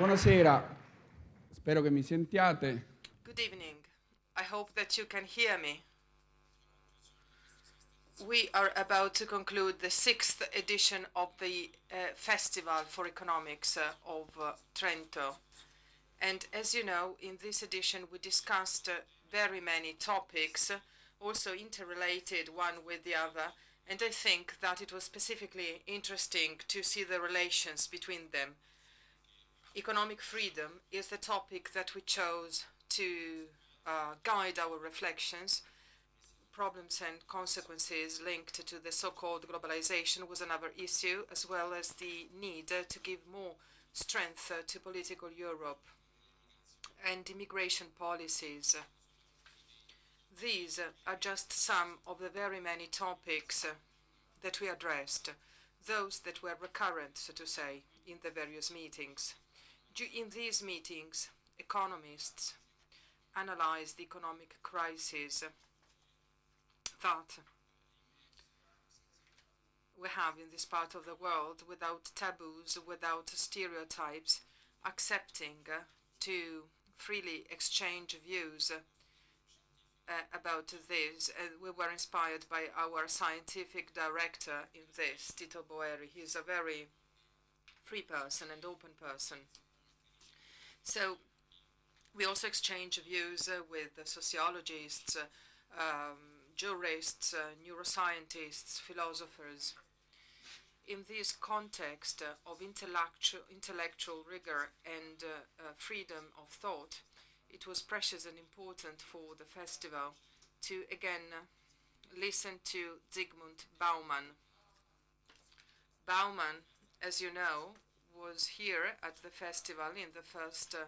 Buonasera, spero che mi sentiate. Good evening. I hope that you can hear me. We are about to conclude the sixth edition of the uh, Festival for Economics uh, of uh, Trento. And as you know, in this edition we discussed uh, very many topics, also interrelated one with the other, and I think that it was specifically interesting to see the relations between them. Economic freedom is the topic that we chose to uh, guide our reflections. Problems and consequences linked to the so-called globalization was another issue, as well as the need to give more strength uh, to political Europe and immigration policies. These are just some of the very many topics that we addressed, those that were recurrent, so to say, in the various meetings. In these meetings, economists analyzed the economic crisis that we have in this part of the world without taboos, without stereotypes, accepting to freely exchange views uh, about this. Uh, we were inspired by our scientific director in this, Tito Boeri. He's a very free person and open person. So we also exchange views uh, with sociologists, uh, um, jurists, uh, neuroscientists, philosophers. In this context of intellectual, intellectual rigor and freedom of thought, it was precious and important for the festival to again listen to Zygmunt Bauman. Bauman, as you know, was here at the festival in the first uh,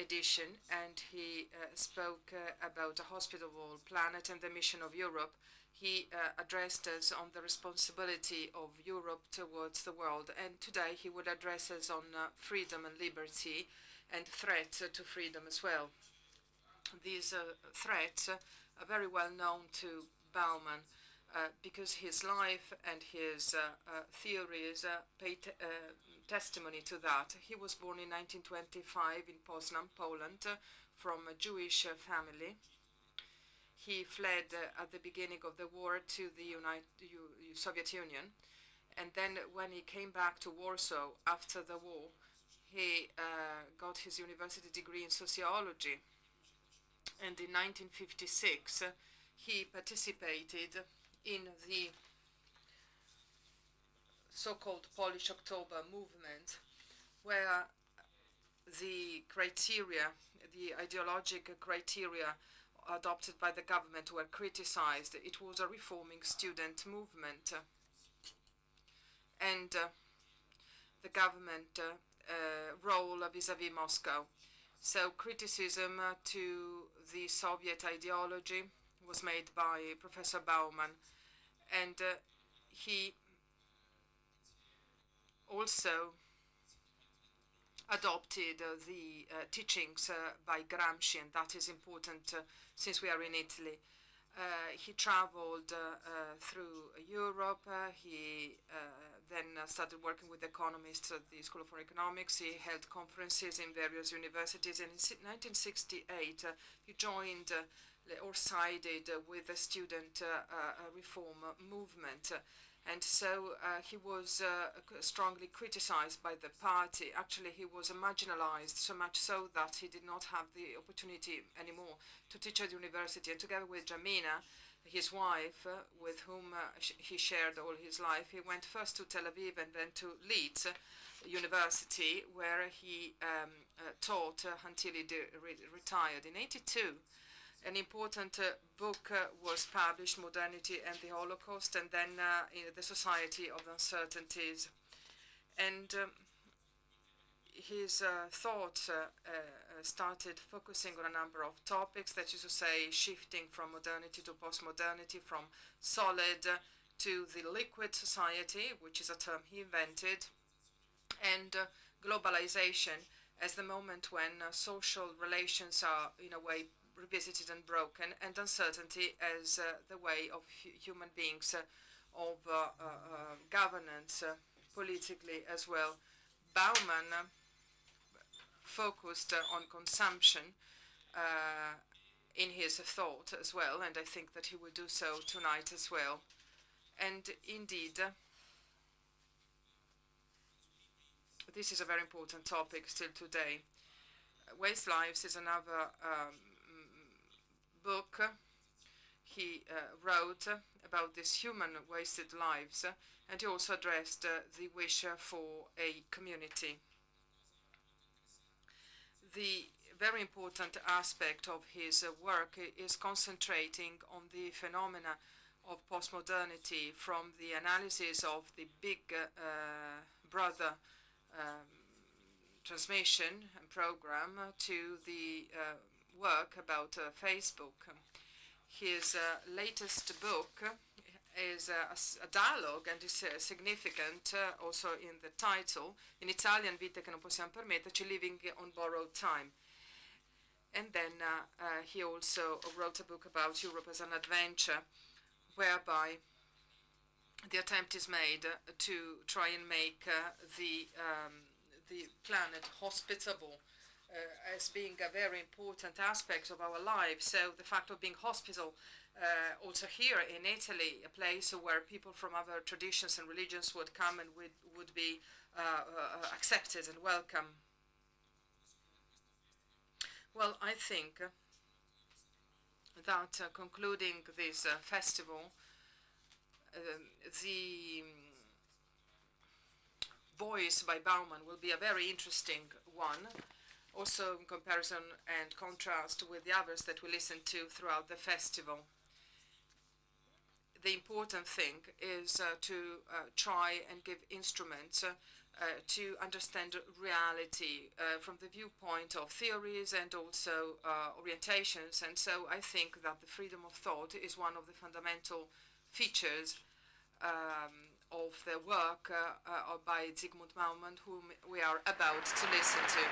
edition and he uh, spoke uh, about a hospitable planet and the mission of Europe. He addressed us on the responsibility of Europe towards the world and today he would address us on freedom and liberty and threats to freedom as well. These threats are very well known to Bauman uh, because his life and his uh, uh theories testimony to that. He was born in 1925 in Poznan, Poland, from a Jewish family. He fled at the beginning of the war to the United, Soviet Union, and then when he came back to Warsaw after the war, he uh, got his university degree in sociology. And in 1956, uh, he participated in the so-called Polish October movement, where the criteria, the ideological criteria adopted by the government were criticized. It was a reforming student movement. And uh, the government uh, uh, role vis-à-vis -vis Moscow. So criticism uh, to the Soviet ideology was made by Professor Bauman, and he also adopted uh, the uh, teachings uh, by Gramsci, and that is important since we are in Italy. Uh, he traveled uh, uh, through Europe. he then started working with economists at the School of Economics. He held conferences in various universities. And in 1968, he joined or sided with the student reform movement. And so uh, he was uh, strongly criticized by the party. Actually, he was marginalized so much so that he did not have the opportunity anymore to teach at the university. And together with Janina, his wife, uh, with whom uh, sh he shared all his life, he went first to Tel Aviv and then to Leeds University, where he um, uh, taught until he re retired. In 82, an important uh, book uh, was published, Modernity and the Holocaust, and then uh, The Society of Uncertainties. And um, his uh, thoughts uh, uh, started focusing on a number of topics, that is to say, shifting from modernity to postmodernity, from solid to the liquid society, which is a term he invented, and globalization as the moment when social relations are, in a way, revisited and broken, and uncertainty as uh, the way of hu human beings, uh, of uh, governance, politically as well. Bauman focused uh, on consumption uh, in his thought as well, and I think that he will do so tonight as well. And indeed, this is a very important topic still today. Waste Lives is another um, book he uh, wrote about these human wasted lives, and he also addressed uh, the wish for a community. The very important aspect of his work is concentrating on the phenomena of postmodernity from the analysis of the big uh, brother um, transmission and program to the uh, work about uh, Facebook. His uh, latest book is a, a, dialogue and is uh, significant uh, also in the title. In Italian, Vite che non possiamo permetterci, Living on Borrowed Time. And then he also wrote a book about Europe as an adventure, whereby the attempt is made to try and make the um, the planet hospitable uh, as being a very important aspect of our lives. So the fact of being hospital, uh, also here in Italy, a place where people from other traditions and religions would come and would, would be uh, uh accepted and welcome. Well, I think that uh, concluding this uh, festival, um, the voice by Bauman will be a very interesting one, also in comparison and contrast with the others that we listened to throughout the festival. The important thing is uh, to uh, try and give instruments uh, to understand reality uh, from the viewpoint of theories and also uh, orientations. And so I think that the freedom of thought is one of the fundamental features um, of the work uh, uh, by Zygmunt Bauman, whom we are about to listen to.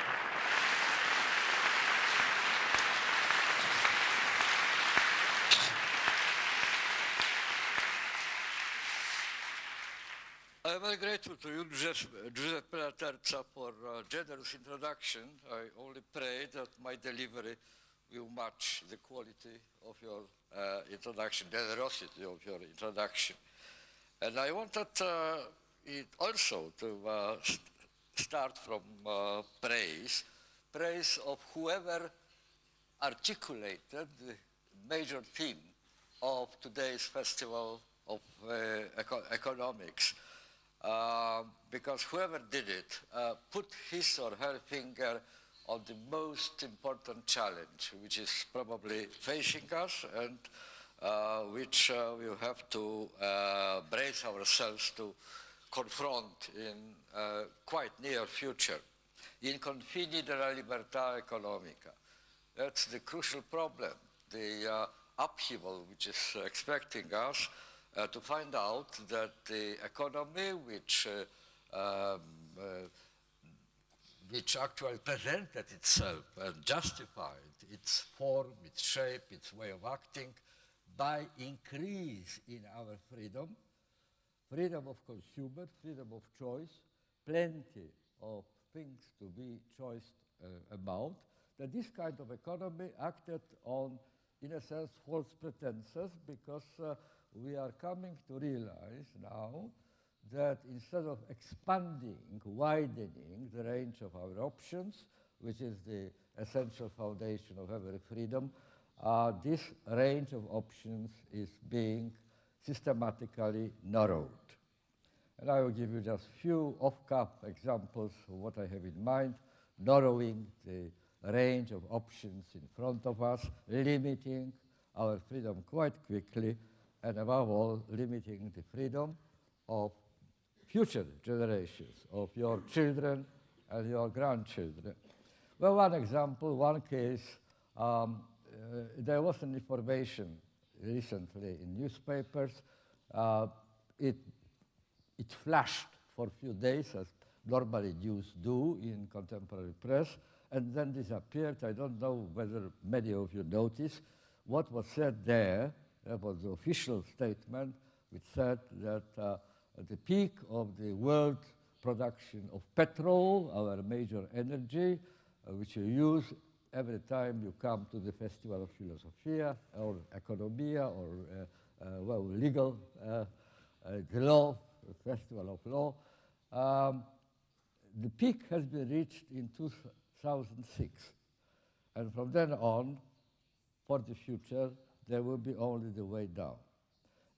I'm very grateful to you, Giuseppe Laterza, for a generous introduction. I only pray that my delivery will match the quality of your uh, introduction, generosity of your introduction. And I wanted uh, it also to uh, st start from uh, praise, praise of whoever articulated the major theme of today's Festival of Eco Economics. Uh, because whoever did it uh, put his or her finger on the most important challenge, which is probably facing us and which uh, we have to uh, brace ourselves to confront in quite near future. In confini della libertà economica. That's the crucial problem, the upheaval which is expecting us uh, to find out that the economy which uh, um, uh, which actually presented itself and justified its form, its shape, its way of acting, by increase in our freedom, freedom of consumer, freedom of choice, plenty of things to be choiced uh, about, that this kind of economy acted on, in a sense, false pretenses because uh, we are coming to realize now that instead of expanding, widening the range of our options, which is the essential foundation of every freedom, uh, this range of options is being systematically narrowed. And I will give you just few off-cuff examples of what I have in mind, narrowing the range of options in front of us, limiting our freedom quite quickly, and above all, limiting the freedom of future generations, of your children and your grandchildren. Well, one example, one case, um, there was an information recently in newspapers. Uh, it, it flashed for a few days, as normally news do in contemporary press, and then disappeared. I don't know whether many of you noticed. What was said there, that was the official statement, which said that uh, at the peak of the world production of petrol, our major energy, uh, which you use every time you come to the Festival of Philosophia or Economia or uh, uh, well, legal, uh, the law, the Festival of Law. Um, the peak has been reached in 2006. And from then on, for the future, there will be only the way down.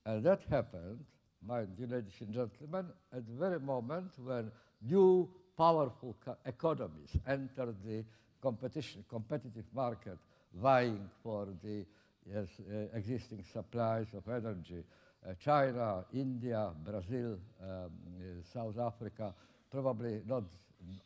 And that happened, mind you, ladies and gentlemen, at the very moment when new powerful economies entered the competition, competitive market, vying for the yes, uh, existing supplies of energy. Uh, China, India, Brazil, um, uh, South Africa, probably not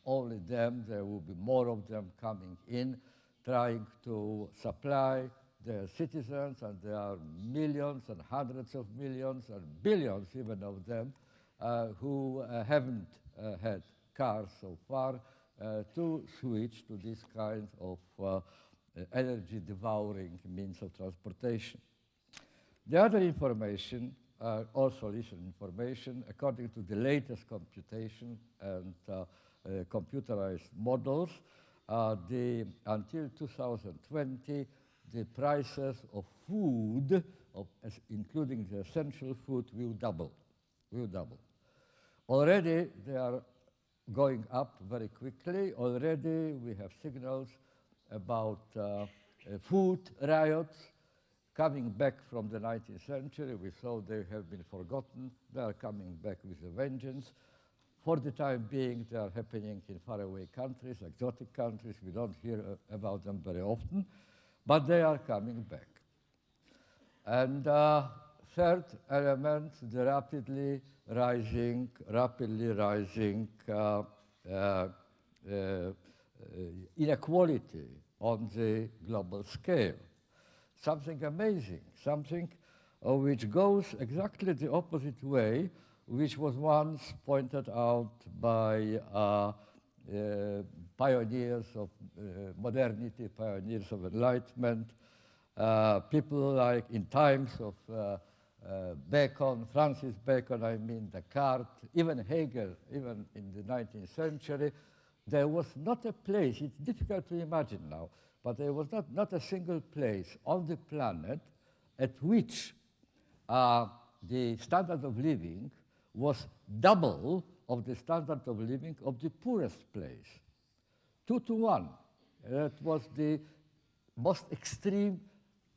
only them, there will be more of them coming in, trying to supply their citizens, and there are millions and hundreds of millions and billions even of them uh, who uh, haven't uh, had cars so far to switch to this kind of uh, energy devouring means of transportation. The other information, uh, also recent information, according to the latest computation and uh, uh, computerized models, uh, the, until 2020, the prices of food, of, including the essential food, will double, will double. Already they are going up very quickly. Already we have signals about uh, uh, food riots coming back from the 19th century. We thought they have been forgotten. They are coming back with a vengeance. For the time being, they are happening in faraway countries, exotic countries. We don't hear uh, about them very often, but they are coming back. And uh, third element, the rapidly rising, rapidly rising uh, uh, uh, inequality on the global scale. Something amazing, something which goes exactly the opposite way, which was once pointed out by uh, uh, pioneers of uh, modernity, pioneers of enlightenment, people like in times of uh, Bacon, Francis Bacon, I mean Descartes, even Hegel, even in the 19th century, there was not a place, it's difficult to imagine now, but there was not, not a single place on the planet at which uh, the standard of living was double of the standard of living of the poorest place. Two to one. That was the most extreme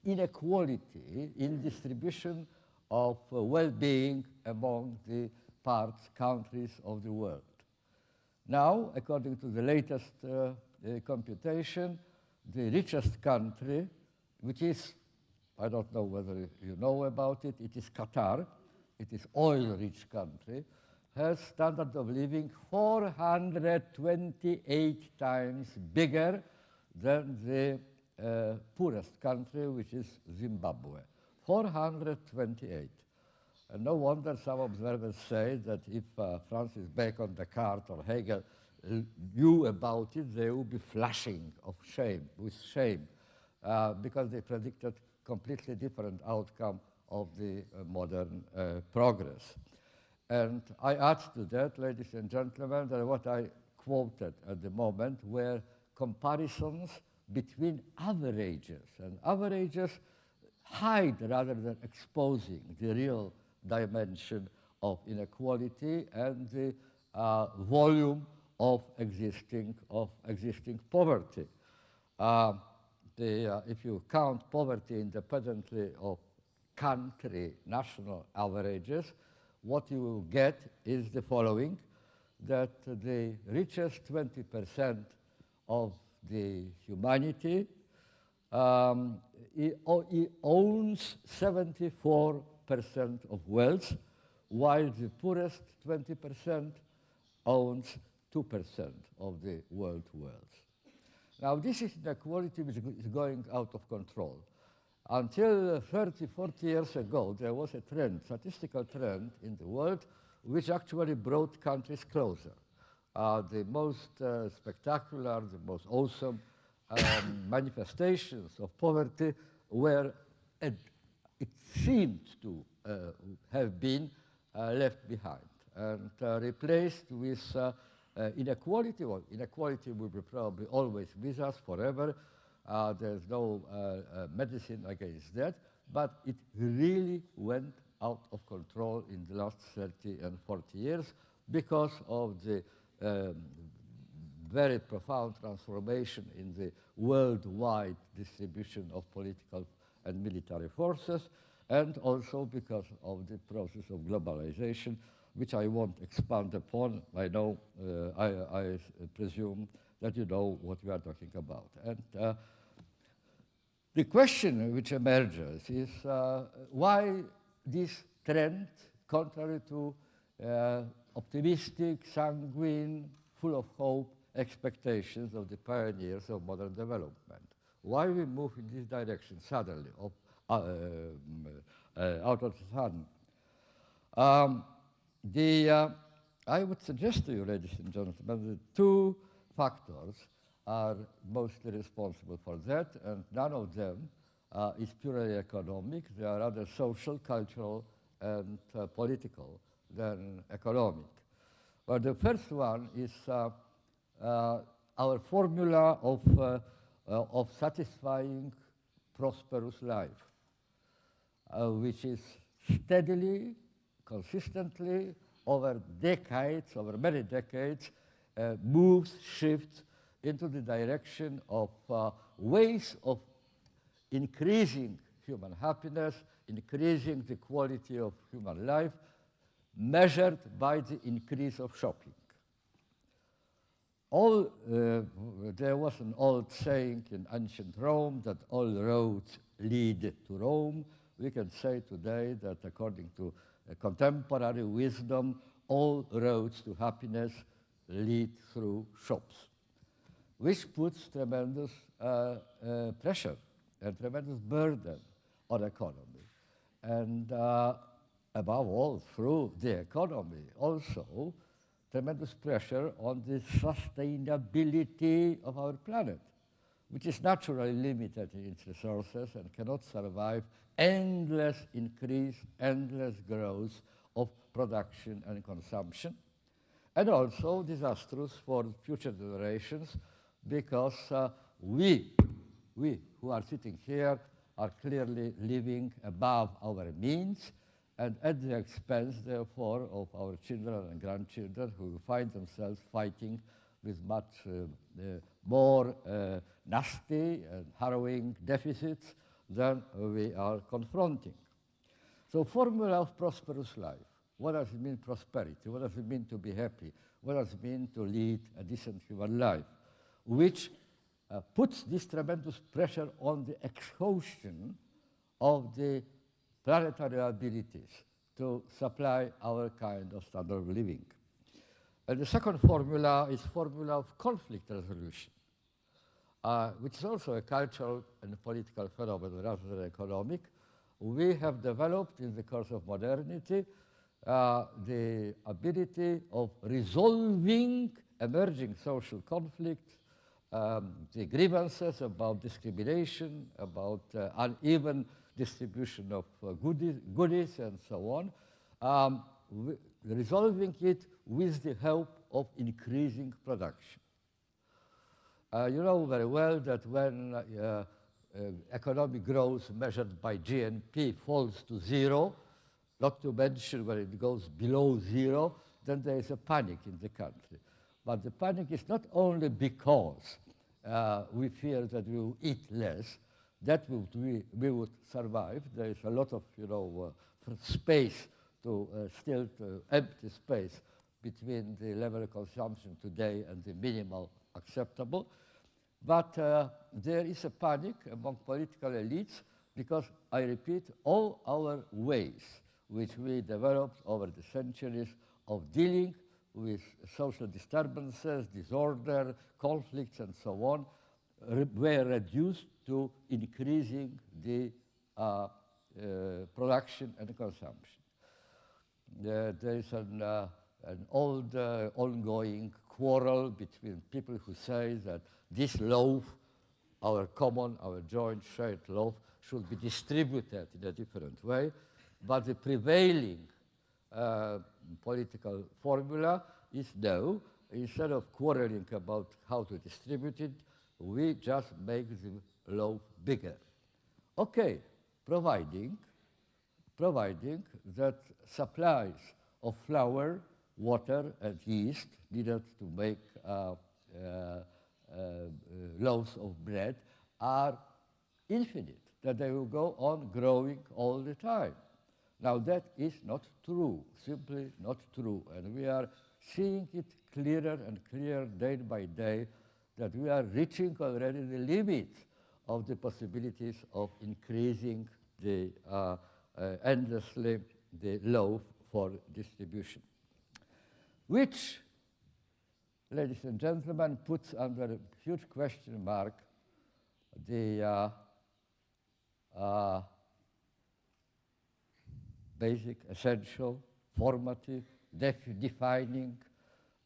inequality in distribution of uh, well-being among the parts, countries of the world. Now, according to the latest uh, uh, computation, the richest country, which is, I don't know whether you know about it, it is Qatar, it is oil-rich country, has standard of living 428 times bigger than the uh, poorest country, which is Zimbabwe. 428. And no wonder some observers say that if uh, Francis Bacon, Descartes, or Hegel knew about it, they would be flashing of shame, with shame, uh, because they predicted completely different outcome of the uh, modern uh, progress. And I add to that, ladies and gentlemen, that what I quoted at the moment were comparisons between averages. And averages hide rather than exposing the real dimension of inequality and the uh, volume of existing, of existing poverty. Uh, the, uh, if you count poverty independently of country national averages, what you will get is the following, that the richest 20% of the humanity um, he, he owns 74% of wealth, while the poorest 20% owns 2% of the world wealth. Now, this is inequality which is going out of control. Until 30, 40 years ago, there was a trend, statistical trend in the world, which actually brought countries closer. Uh, the most uh, spectacular, the most awesome manifestations of poverty were, it seemed to uh, have been uh, left behind and uh, replaced with inequality, well, inequality will be probably always with us forever. There's no medicine against that, but it really went out of control in the last 30 and 40 years because of the um, very profound transformation in the worldwide distribution of political and military forces, and also because of the process of globalization, which I won't expand upon. I know, uh, I, I presume that you know what we are talking about. And uh, the question which emerges is uh, why this trend, contrary to uh, optimistic, sanguine, full of hope expectations of the pioneers of modern development. Why we move in this direction suddenly, uh, um, uh, out of the sun? Um, the, uh, I would suggest to you, ladies and gentlemen, that two factors are mostly responsible for that, and none of them uh, is purely economic. They are rather social, cultural, and uh, political than economic. But the first one is our formula of, uh, uh, of satisfying prosperous life, which is steadily, consistently, over decades, over many decades, moves, shifts into the direction of ways of increasing human happiness, increasing the quality of human life, measured by the increase of shopping. All, uh, there was an old saying in ancient Rome that all roads lead to Rome. We can say today that according to uh, contemporary wisdom, all roads to happiness lead through shops, which puts tremendous uh, uh pressure and tremendous burden on economy. And uh, above all, through the economy also, tremendous pressure on the sustainability of our planet, which is naturally limited in its resources and cannot survive endless increase, endless growth of production and consumption, and also disastrous for future generations because uh, we, we who are sitting here are clearly living above our means and at the expense, therefore, of our children and grandchildren who find themselves fighting with much uh, uh, more uh, nasty and harrowing deficits than we are confronting. So formula of prosperous life. What does it mean prosperity? What does it mean to be happy? What does it mean to lead a decent human life? Which uh, puts this tremendous pressure on the exhaustion of the planetary abilities to supply our kind of standard of living. And the second formula is formula of conflict resolution, uh, which is also a cultural and political phenomenon rather than economic. We have developed in the course of modernity uh, the ability of resolving emerging social conflicts, um, the grievances about discrimination, about uh, uneven distribution of uh, goodies, goodies and so on, um, resolving it with the help of increasing production. Uh, you know very well that when uh, uh, economic growth measured by GNP falls to zero, not to mention when it goes below zero, then there is a panic in the country. But the panic is not only because uh, we fear that we will eat less, that would we, we would survive. There is a lot of you know uh, space to uh, still to empty space between the level of consumption today and the minimal acceptable. But uh, there is a panic among political elites because, I repeat, all our ways which we developed over the centuries of dealing with social disturbances, disorder, conflicts, and so on, re were reduced to increasing the uh, uh, production and consumption. there is an, uh, an old uh, ongoing quarrel between people who say that this loaf, our common, our joint shared loaf, should be distributed in a different way, but the prevailing uh, political formula is no, instead of quarreling about how to distribute it, we just make the loaf bigger. Okay, providing, providing that supplies of flour, water, and yeast needed to make uh, uh, uh, loaves of bread are infinite, that they will go on growing all the time. Now that is not true, simply not true, and we are seeing it clearer and clearer day by day that we are reaching already the limit of the possibilities of increasing the uh, uh, endlessly the loaf for distribution, which, ladies and gentlemen, puts under a huge question mark the uh, uh, basic, essential, formative, def defining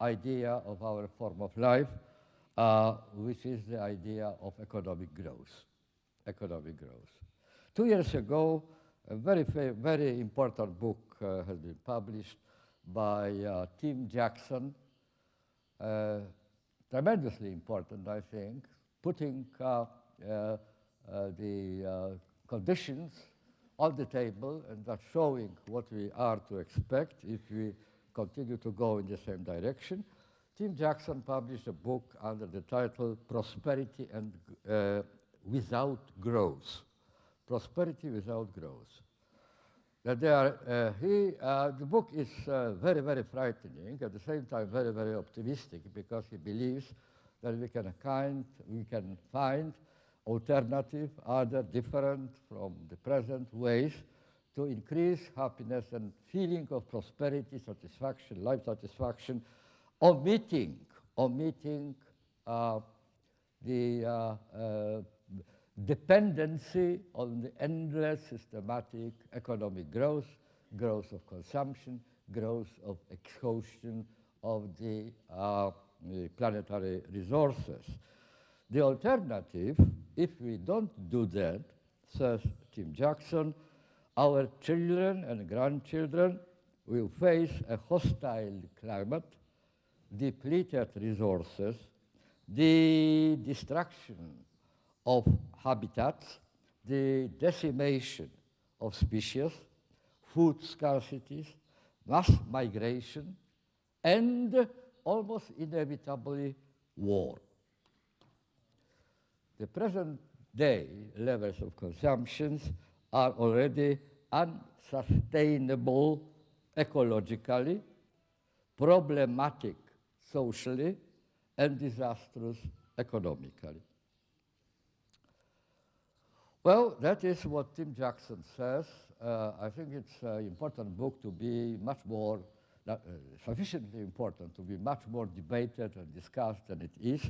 idea of our form of life, uh, which is the idea of economic growth. Economic growth. Two years ago, a very, very important book uh, has been published by uh, Tim Jackson, uh, tremendously important, I think, putting uh, uh, the conditions on the table and that's showing what we are to expect if we continue to go in the same direction. Tim Jackson published a book under the title Prosperity and uh, Without Growth. Prosperity Without Growth. That they are, uh, he, uh, the book is uh, very, very frightening, at the same time very, very optimistic because he believes that we can, kind, we can find alternative, other different from the present ways to increase happiness and feeling of prosperity, satisfaction, life satisfaction, omitting, omitting uh, the uh, uh, dependency on the endless systematic economic growth, growth of consumption, growth of exhaustion of the, uh, the planetary resources. The alternative, if we don't do that, says Tim Jackson, our children and grandchildren will face a hostile climate, depleted resources, the destruction of habitats, the decimation of species, food scarcities, mass migration, and almost inevitably war. The present day levels of consumptions are already unsustainable ecologically, problematic socially, and disastrous economically. Well, that is what Tim Jackson says. Uh, I think it's an important book to be much more, uh, sufficiently important to be much more debated and discussed than it is.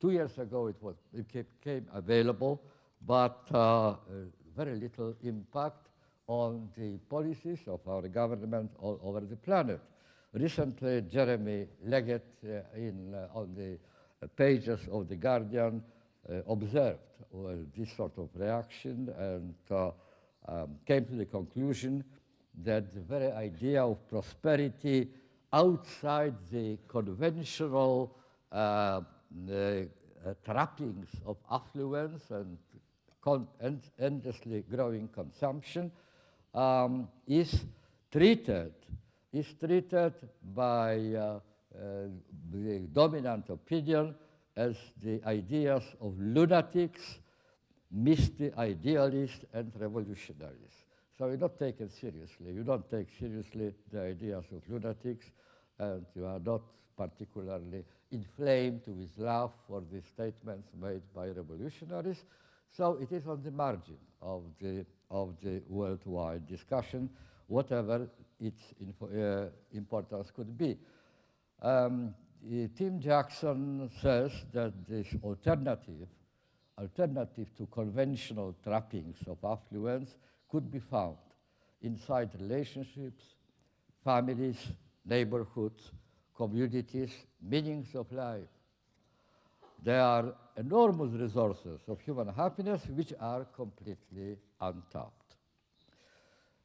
Two years ago it, was, it became available, but uh, very little impact on the policies of our government all over the planet. Recently, Jeremy Leggett uh, in, uh, on the pages of The Guardian uh, observed this sort of reaction and uh, um, came to the conclusion that the very idea of prosperity outside the conventional uh, trappings of affluence and end endlessly growing consumption um, is treated is treated by uh, uh, the dominant opinion as the ideas of lunatics, misty idealists, and revolutionaries. So you're not taken seriously. You don't take seriously the ideas of lunatics, and you are not particularly inflamed with love for the statements made by revolutionaries. So it is on the margin of the, of the worldwide discussion, whatever its uh, importance could be. Um, Tim Jackson says that this alternative, alternative to conventional trappings of affluence could be found inside relationships, families, neighborhoods, communities, meanings of life. There are enormous resources of human happiness which are completely untapped.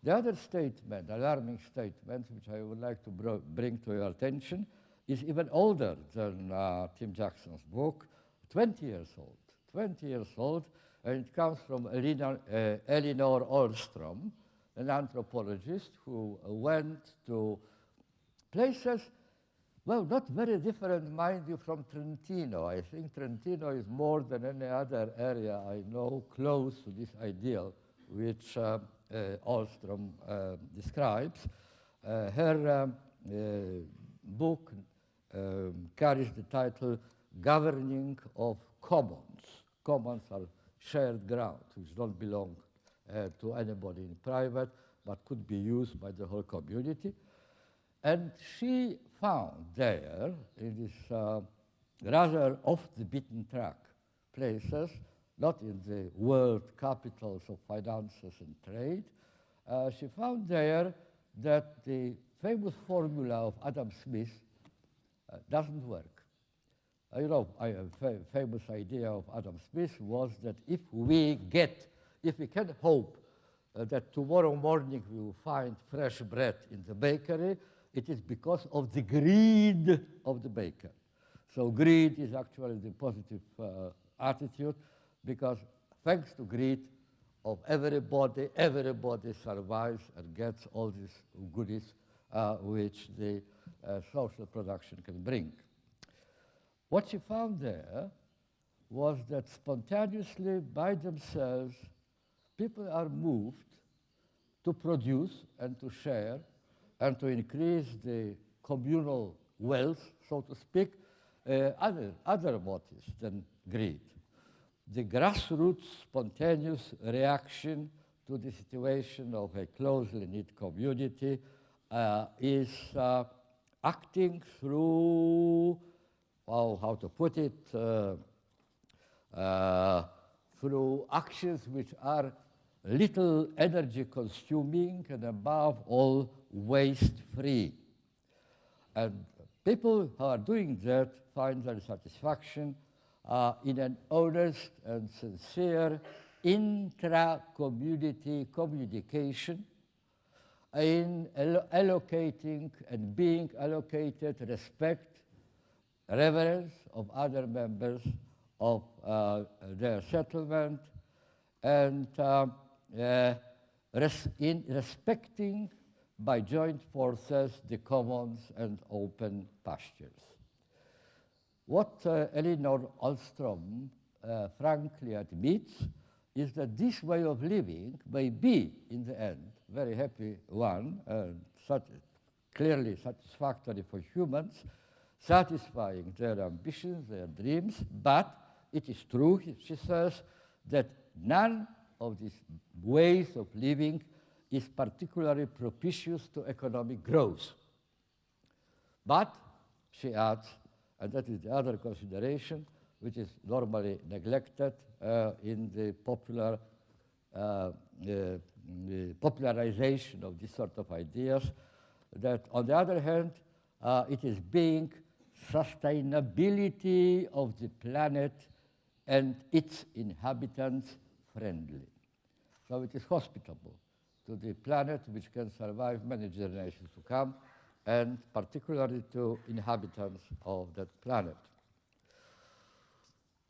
The other statement, alarming statement, which I would like to bring to your attention, is even older than uh, Tim Jackson's book, 20 years old. 20 years old, and it comes from uh, Elinor Ostrom, an anthropologist who went to places, well, not very different, mind you, from Trentino. I think Trentino is more than any other area I know close to this ideal which uh, uh, Ostrom uh, describes. Uh, her book um, carries the title Governing of Commons. Commons are shared ground, which don't belong uh, to anybody in private, but could be used by the whole community. And she found there, in this uh, rather off the beaten track places, not in the world capitals of finances and trade, uh, she found there that the famous formula of Adam Smith uh, doesn't work. Uh, you know, a fa famous idea of Adam Smith was that if we get, if we can hope uh, that tomorrow morning we will find fresh bread in the bakery, it is because of the greed of the baker. So greed is actually the positive uh, attitude because thanks to greed of everybody, everybody survives and gets all these goodies uh, which the uh, social production can bring. What she found there was that spontaneously by themselves, people are moved to produce and to share and to increase the communal wealth, so to speak, uh, other, other motives than greed. The grassroots spontaneous reaction to the situation of a closely knit community uh, is uh, acting through, well, how to put it, uh, uh, through actions which are little energy consuming and above all waste free. And people who are doing that find their satisfaction uh, in an honest and sincere intra-community communication in allocating and being allocated respect, reverence of other members of uh, their settlement, and uh, uh, res in respecting by joint forces the commons and open pastures. What uh, Elinor Ostrom uh, frankly admits is that this way of living may be, in the end, very happy one, and sat clearly satisfactory for humans, satisfying their ambitions, their dreams, but it is true, she says, that none of these ways of living is particularly propitious to economic growth. But, she adds, and that is the other consideration, which is normally neglected uh, in the popular uh, uh, the popularization of this sort of ideas, that on the other hand, uh, it is being sustainability of the planet and its inhabitants friendly. So it is hospitable to the planet which can survive many generations to come and particularly to inhabitants of that planet.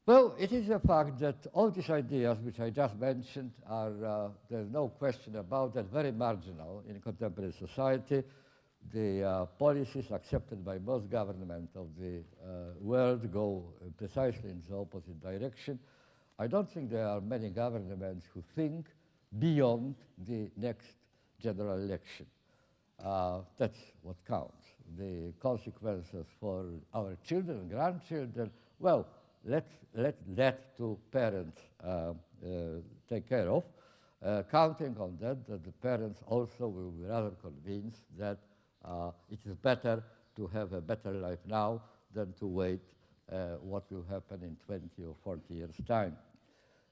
Well, it is a fact that all these ideas which I just mentioned are, uh, there's no question about that, very marginal in contemporary society. The uh, policies accepted by most governments of the uh, world go precisely in the opposite direction. I don't think there are many governments who think beyond the next general election. Uh, that's what counts. The consequences for our children grandchildren, well, let, let that to parents uh, uh, take care of, uh, counting on that, that the parents also will be rather convinced that it is better to have a better life now than to wait what will happen in 20 or 40 years' time.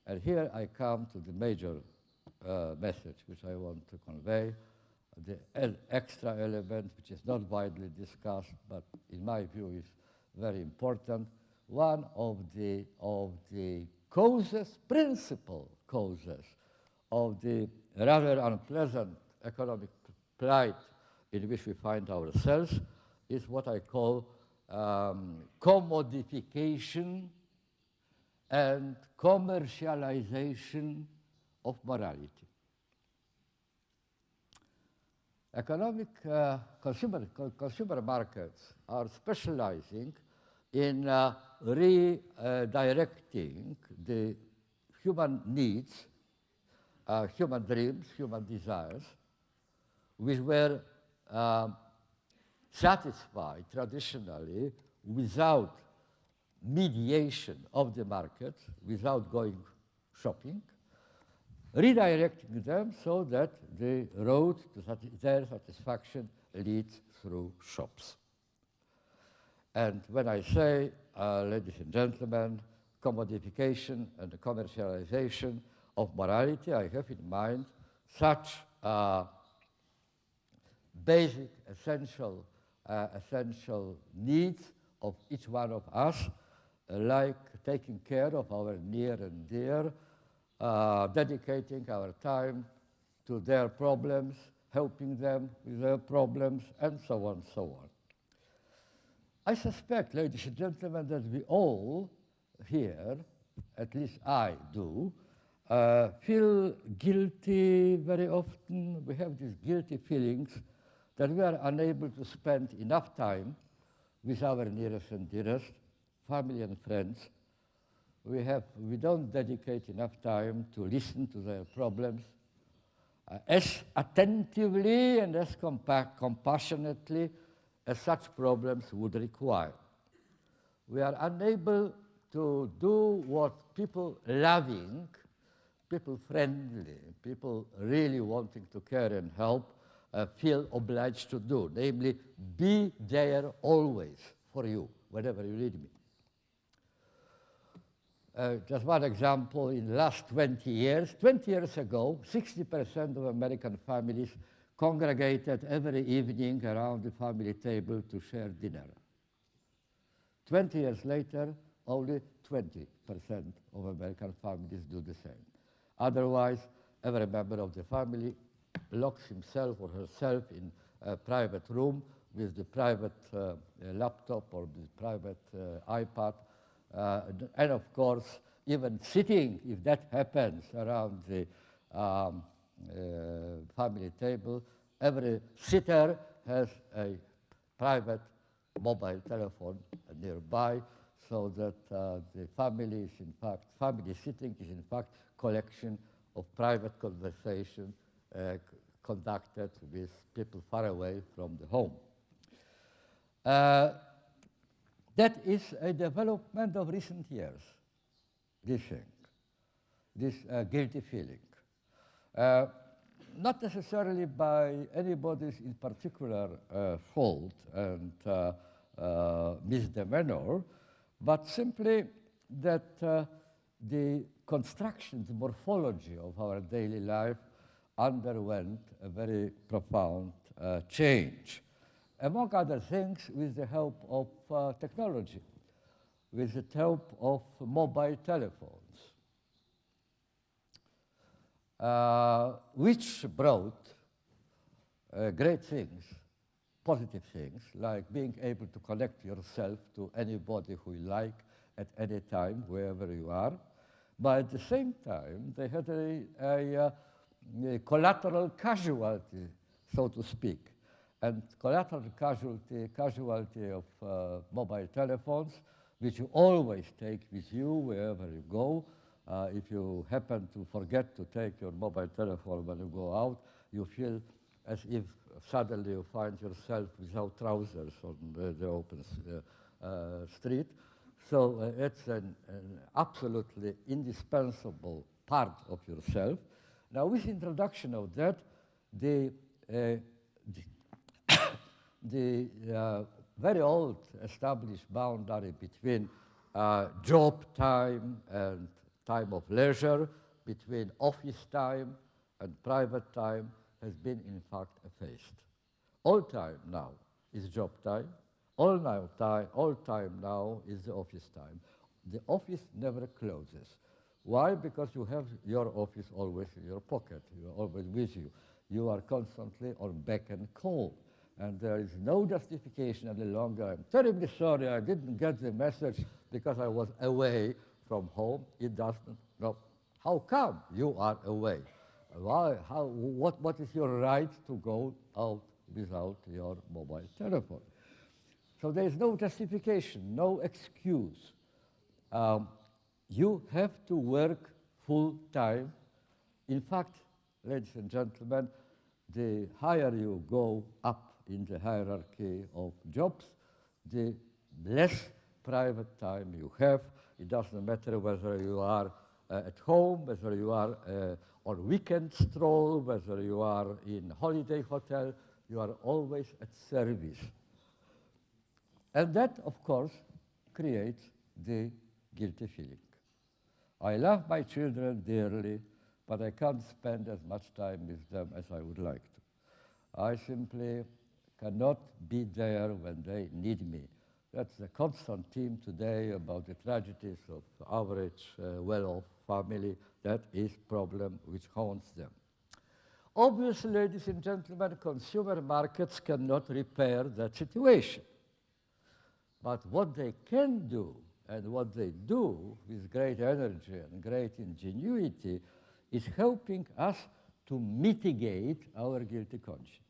And here I come to the major uh, message which I want to convey, the extra element which is not widely discussed, but in my view is very important, one of the, of the causes, principal causes of the rather unpleasant economic plight in which we find ourselves is what I call um, commodification and commercialization of morality. Economic uh, consumer, co consumer markets are specializing in uh, redirecting the human needs, uh, human dreams, human desires, which were um, satisfied traditionally without mediation of the market, without going shopping, redirecting them so that the road to sati their satisfaction leads through shops. And when I say, uh, ladies and gentlemen, commodification and the commercialization of morality, I have in mind such uh, basic, essential, uh, essential needs of each one of us, uh, like taking care of our near and dear, uh, dedicating our time to their problems, helping them with their problems, and so on, and so on. I suspect, ladies and gentlemen, that we all here, at least I do, uh, feel guilty very often. We have these guilty feelings that we are unable to spend enough time with our nearest and dearest, family and friends. We, have, we don't dedicate enough time to listen to their problems uh, as attentively and as compa compassionately as such problems would require. We are unable to do what people loving, people friendly, people really wanting to care and help uh, feel obliged to do, namely, be there always for you, whenever you need me. Uh, just one example, in the last 20 years, 20 years ago, 60% of American families congregated every evening around the family table to share dinner. 20 years later, only 20% of American families do the same. Otherwise, every member of the family locks himself or herself in a private room with the private uh, laptop or the private uh, iPad. Uh, and of course, even sitting, if that happens around the um, uh, family table, every sitter has a private mobile telephone nearby so that uh, the family is in fact, family sitting is in fact collection of private conversation uh, conducted with people far away from the home. Uh, that is a development of recent years, this thing, this uh, guilty feeling. Uh, not necessarily by anybody's in particular uh, fault and uh, uh, misdemeanor, but simply that uh, the construction, the morphology of our daily life underwent a very profound change. Among other things, with the help of uh, technology, with the help of mobile telephones, uh, which brought uh, great things, positive things, like being able to connect yourself to anybody who you like at any time, wherever you are. But at the same time, they had a, a, uh, a collateral casualty, so to speak. And collateral casualty, casualty of uh, mobile telephones, which you always take with you wherever you go, uh, if you happen to forget to take your mobile telephone when you go out, you feel as if suddenly you find yourself without trousers on the, the open uh, uh, street. So uh, it's an, an, absolutely indispensable part of yourself. Now, with introduction of that, the, uh, the, the uh, very old established boundary between job time and time of leisure, between office time and private time has been in fact effaced. All time now is job time, all, now time, all time now is the office time. The office never closes. Why? Because you have your office always in your pocket, you are always with you. You are constantly on beck and call. And there is no justification any longer. I'm terribly sorry I didn't get the message because I was away from home. It doesn't. No. How come you are away? Why, how, what, what is your right to go out without your mobile telephone? So there is no justification, no excuse. Um, you have to work full time. In fact, ladies and gentlemen, the higher you go up in the hierarchy of jobs, the less private time you have. It doesn't matter whether you are uh, at home, whether you are uh, on weekend stroll, whether you are in a holiday hotel, you are always at service. And that, of course, creates the guilty feeling. I love my children dearly, but I can't spend as much time with them as I would like to. I simply cannot be there when they need me. That's the constant theme today about the tragedies of average uh, well-off family. That is problem which haunts them. Obviously, ladies and gentlemen, consumer markets cannot repair that situation. But what they can do, and what they do with great energy and great ingenuity, is helping us to mitigate our guilty conscience.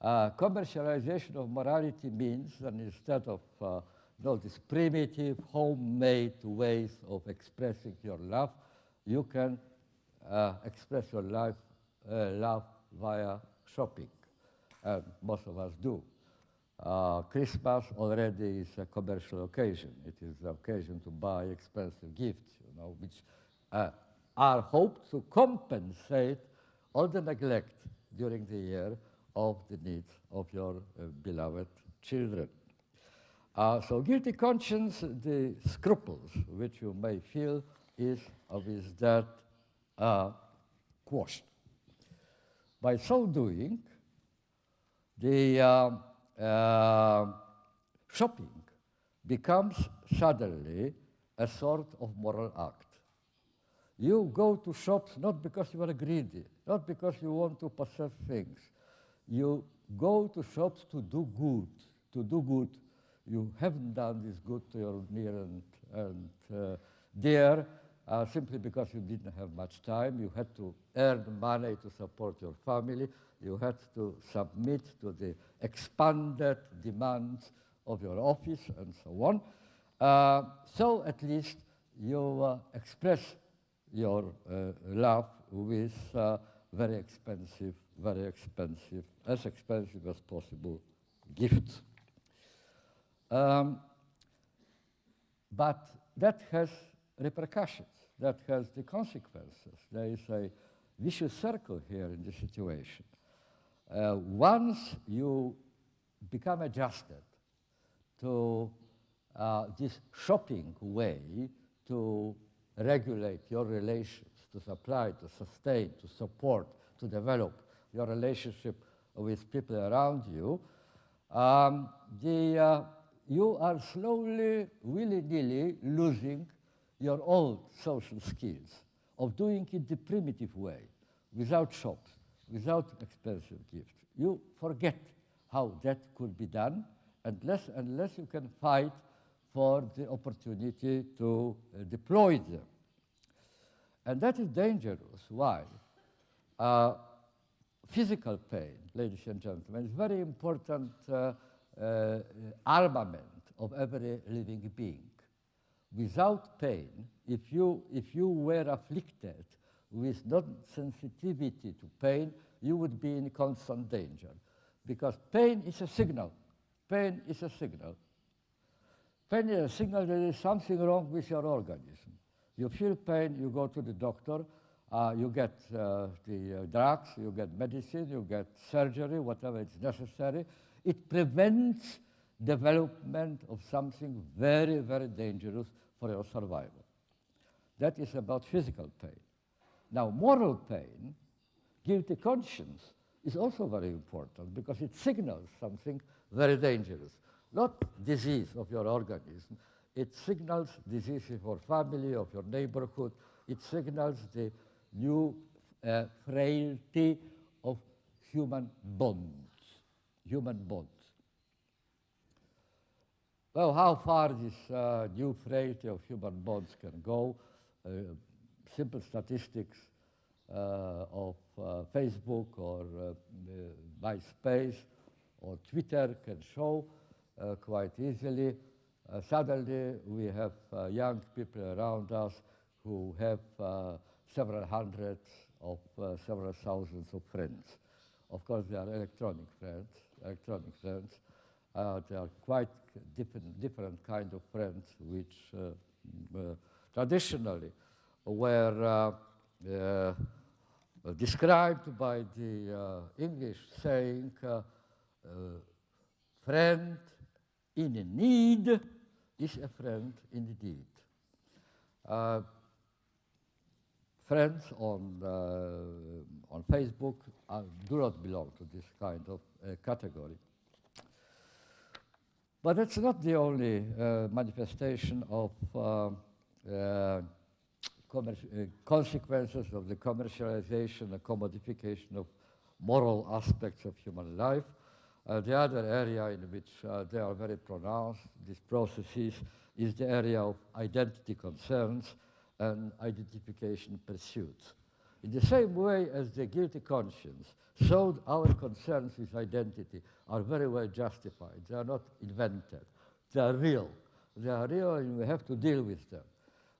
Uh, commercialization of morality means that instead of uh, you know, these primitive, homemade ways of expressing your love, you can uh, express your life, uh, love via shopping. And most of us do. Uh, Christmas already is a commercial occasion. It is the occasion to buy expensive gifts, you know, which uh, are hoped to compensate all the neglect during the year of the needs of your uh, beloved children. Uh, so guilty conscience, the scruples which you may feel is is that uh, quashed. By so doing, the uh, uh, shopping becomes suddenly a sort of moral act. You go to shops not because you are greedy, not because you want to possess things. You go to shops to do good, to do good. You haven't done this good to your near and, and uh, dear uh, simply because you didn't have much time. You had to earn money to support your family. You had to submit to the expanded demands of your office and so on. Uh, so at least you uh, express your uh, love with uh, very expensive, very expensive, as expensive as possible gifts. Um, but that has repercussions, that has the consequences. There is a vicious circle here in the situation. Uh, once you become adjusted to uh, this shopping way to regulate your relations, to supply, to sustain, to support, to develop your relationship with people around you, um, the, uh, you are slowly, willy-nilly losing your old social skills of doing it the primitive way, without shops, without expensive gifts. You forget how that could be done unless, unless you can fight for the opportunity to uh, deploy them. And that is dangerous. Why? Uh, physical pain, ladies and gentlemen, is very important uh, uh, armament of every living being. Without pain, if you, if you were afflicted with non-sensitivity to pain, you would be in constant danger. Because pain is a signal. Pain is a signal. Pain is a signal there is something wrong with your organism. You feel pain, you go to the doctor, uh, you get uh, the uh, drugs, you get medicine, you get surgery, whatever is necessary. It prevents development of something very, very dangerous for your survival. That is about physical pain. Now, moral pain, guilty conscience, is also very important because it signals something very dangerous. Not disease of your organism, it signals disease of your family, of your neighborhood. It signals the new uh, frailty of human bonds. human bonds. Well, how far this uh, new frailty of human bonds can go, uh, simple statistics uh, of uh, Facebook or uh, MySpace or Twitter can show quite easily. Suddenly, we have young people around us who have several hundreds of several thousands of friends. Of course, they are electronic friends, electronic friends, uh, there are quite different, different kind of friends which uh, uh, traditionally were described by the English saying, friend in need is a friend indeed. Uh, friends on, uh, on Facebook uh, do not belong to this kind of category. But that's not the only uh, manifestation of uh, uh, consequences of the commercialization and commodification of moral aspects of human life. Uh, the other area in which uh, they are very pronounced, these processes, is the area of identity concerns and identification pursuits. In the same way as the guilty conscience so our concerns with identity are very well justified. They are not invented. They are real. They are real and we have to deal with them.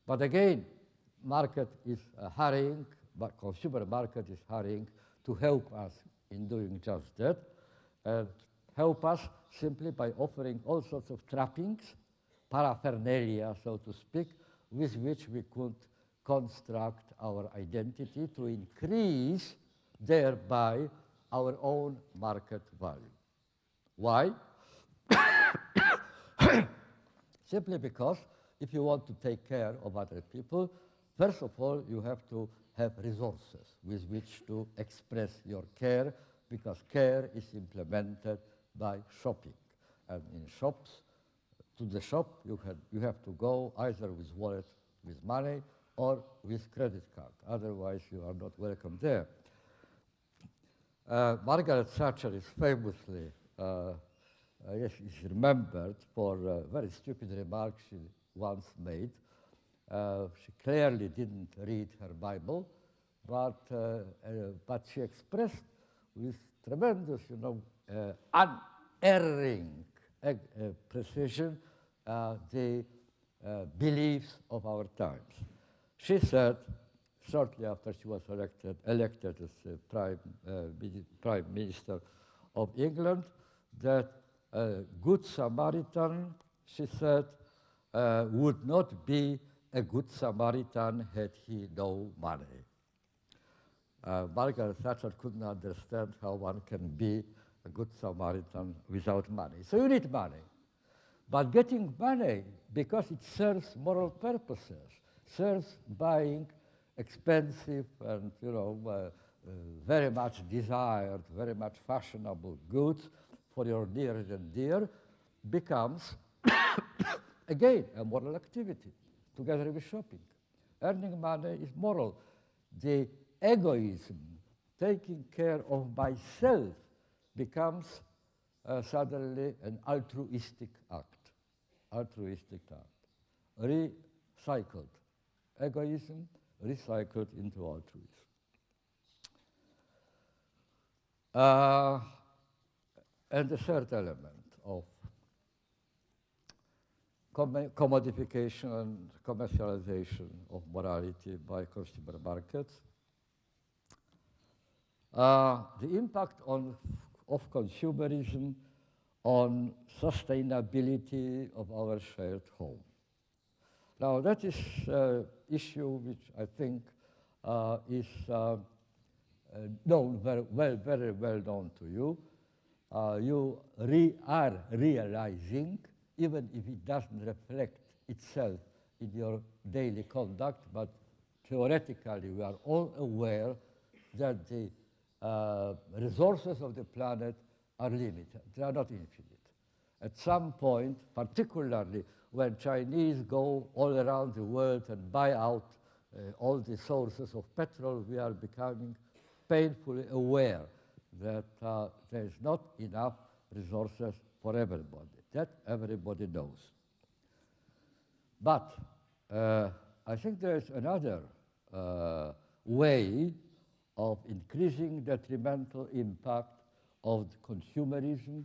But again, market is uh, hurrying, but consumer market is hurrying to help us in doing just that and help us simply by offering all sorts of trappings, paraphernalia, so to speak, with which we could construct our identity to increase thereby our own market value. Why? Simply because if you want to take care of other people, first of all, you have to have resources with which to express your care because care is implemented by shopping. And in shops, to the shop, you have, you have to go either with wallet, with money, or with credit card. Otherwise, you are not welcome there. Uh, Margaret Thatcher is famously, uh, uh, yes, is remembered for a very stupid remark she once made. Uh, she clearly didn't read her Bible, but, uh, uh, but she expressed with tremendous, you know, unerring precision the beliefs of our times. She said, shortly after she was elected, elected as uh, prime, uh, prime Minister of England, that a good Samaritan, she said, uh, would not be a good Samaritan had he no money. Uh, Margaret Thatcher couldn't understand how one can be a good Samaritan without money. So you need money. But getting money, because it serves moral purposes, serves buying expensive and you know uh, uh, very much desired, very much fashionable goods for your near and dear becomes again a moral activity together with shopping. Earning money is moral. The egoism, taking care of myself, becomes uh, suddenly an altruistic act. Altruistic act. Recycled. Egoism recycled into altruism. Uh, and the third element of commodification and commercialization of morality by consumer markets. Uh, the impact on, of consumerism on sustainability of our shared home. Now that is uh, issue which I think uh, is uh, uh, known very well, very well known to you. Uh, you re are realizing, even if it doesn't reflect itself in your daily conduct, but theoretically we are all aware that the uh, resources of the planet are limited. They are not infinite. At some point, particularly when Chinese go all around the world and buy out uh, all the sources of petrol, we are becoming painfully aware that uh, there is not enough resources for everybody. That everybody knows. But uh, I think there's another uh, way of increasing detrimental impact of consumerism,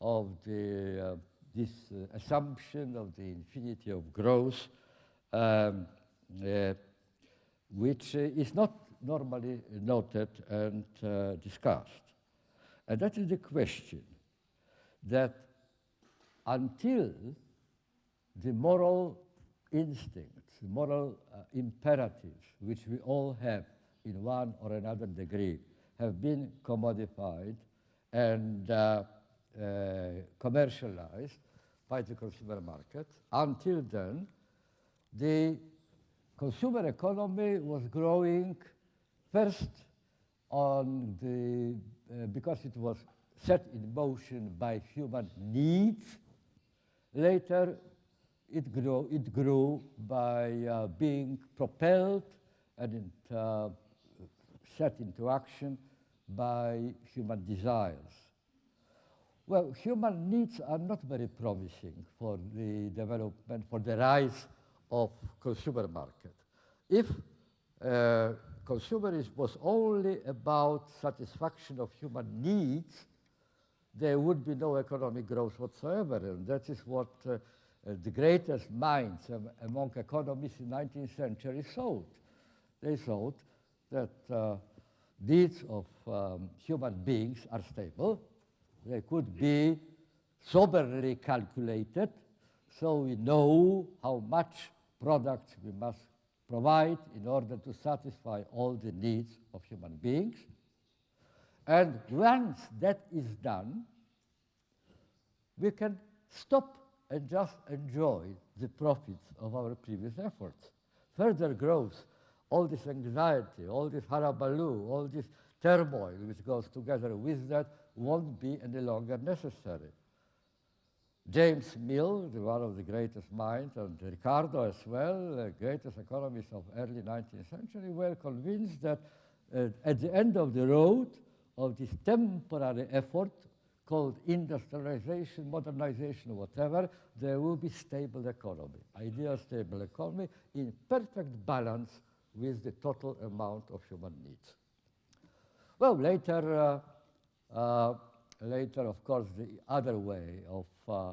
of the, uh, this uh, assumption of the infinity of growth, um, uh, which uh, is not normally noted and uh, discussed. And that is the question that until the moral instincts, moral uh, imperatives, which we all have in one or another degree, have been commodified and uh, uh, commercialized by the consumer market. Until then, the consumer economy was growing first on the, uh, because it was set in motion by human needs. Later, it grew, it grew by uh, being propelled and uh, set into action by human desires. Well, human needs are not very promising for the development, for the rise of consumer market. If uh, consumerism was only about satisfaction of human needs, there would be no economic growth whatsoever. And that is what uh, the greatest minds among economists in the 19th century thought. They thought that uh, needs of um, human beings are stable. They could be soberly calculated, so we know how much products we must provide in order to satisfy all the needs of human beings. And once that is done, we can stop and just enjoy the profits of our previous efforts. Further growth, all this anxiety, all this harabaloo, all this turmoil which goes together with that won't be any longer necessary. James Mill, one of the greatest minds, and Ricardo as well, the greatest economists of early 19th century, were convinced that uh, at the end of the road of this temporary effort called industrialization, modernization, whatever, there will be stable economy, ideal stable economy in perfect balance with the total amount of human needs. Well, later, uh, uh, later, of course, the other way of uh,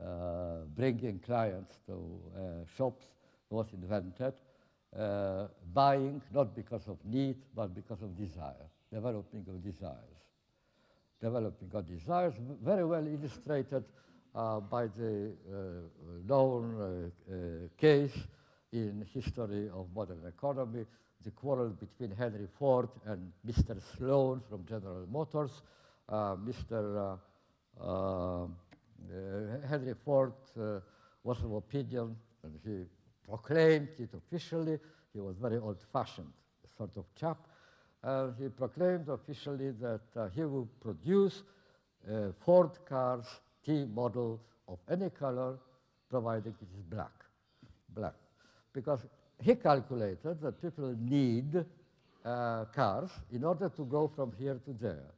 uh bringing clients to uh, shops was invented, uh, buying not because of need, but because of desire, developing of desires. Developing of desires, very well illustrated by the known case in history of modern economy, the quarrel between Henry Ford and Mr. Sloan from General Motors. Uh, Mr. Uh, uh, Henry Ford uh, was of opinion, and he proclaimed it officially. He was very old-fashioned sort of chap. And he proclaimed officially that uh, he would produce Ford cars T model of any color, provided it is black. Black because he calculated that people need uh, cars in order to go from here to there.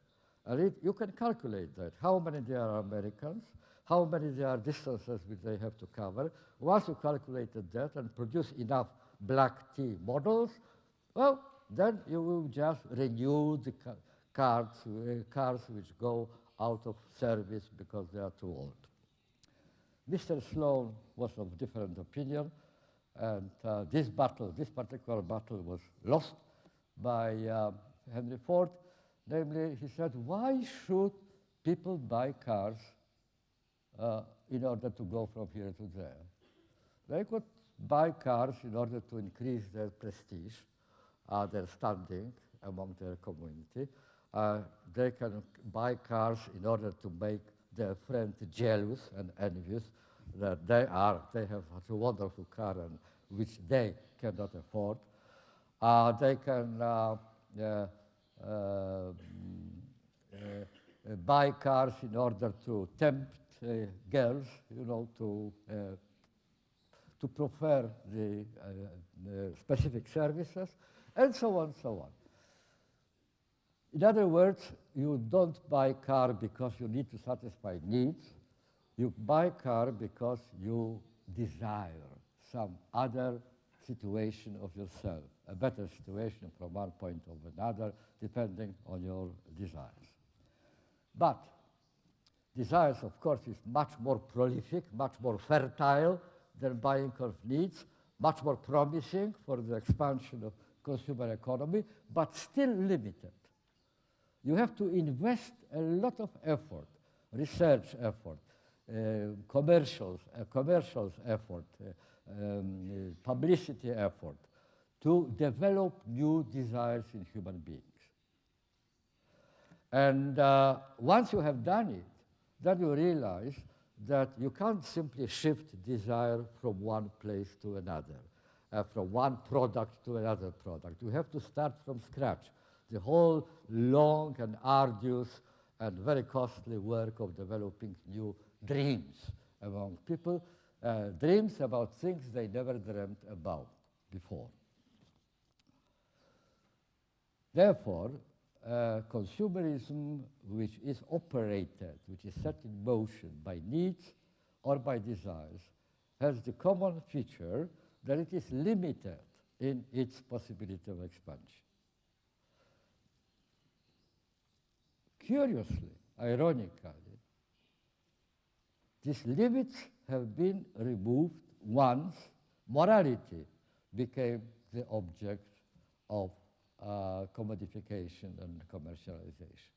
And it, you can calculate that, how many there are Americans, how many there are distances which they have to cover. Once you calculated that and produce enough black T models, well, then you will just renew the ca cars, uh, cars which go out of service because they are too old. Mr. Sloan was of different opinion. And uh, this battle, this particular battle was lost by uh, Henry Ford. Namely, he said, why should people buy cars uh, in order to go from here to there? They could buy cars in order to increase their prestige, uh, their standing among their community. Uh, they can buy cars in order to make their friends jealous and envious that they are, they have such a wonderful car and which they cannot afford. Uh, they can uh, uh, uh, buy cars in order to tempt girls, you know, to to prefer the, the specific services, and so on, so on. In other words, you don't buy car because you need to satisfy needs. You buy car because you desire some other situation of yourself, a better situation from one point of another, depending on your desires. But desires, of course, is much more prolific, much more fertile than buying of needs, much more promising for the expansion of consumer economy, but still limited. You have to invest a lot of effort, research effort, commercials, uh, commercials effort, uh, um, publicity effort to develop new desires in human beings. And uh, once you have done it, then you realize that you can't simply shift desire from one place to another, uh, from one product to another product. You have to start from scratch. The whole long and arduous and very costly work of developing new dreams among people, uh, dreams about things they never dreamt about before. Therefore, uh, consumerism which is operated, which is set in motion by needs or by desires, has the common feature that it is limited in its possibility of expansion. Curiously, ironically, these limits have been removed once morality became the object of uh, commodification and commercialization.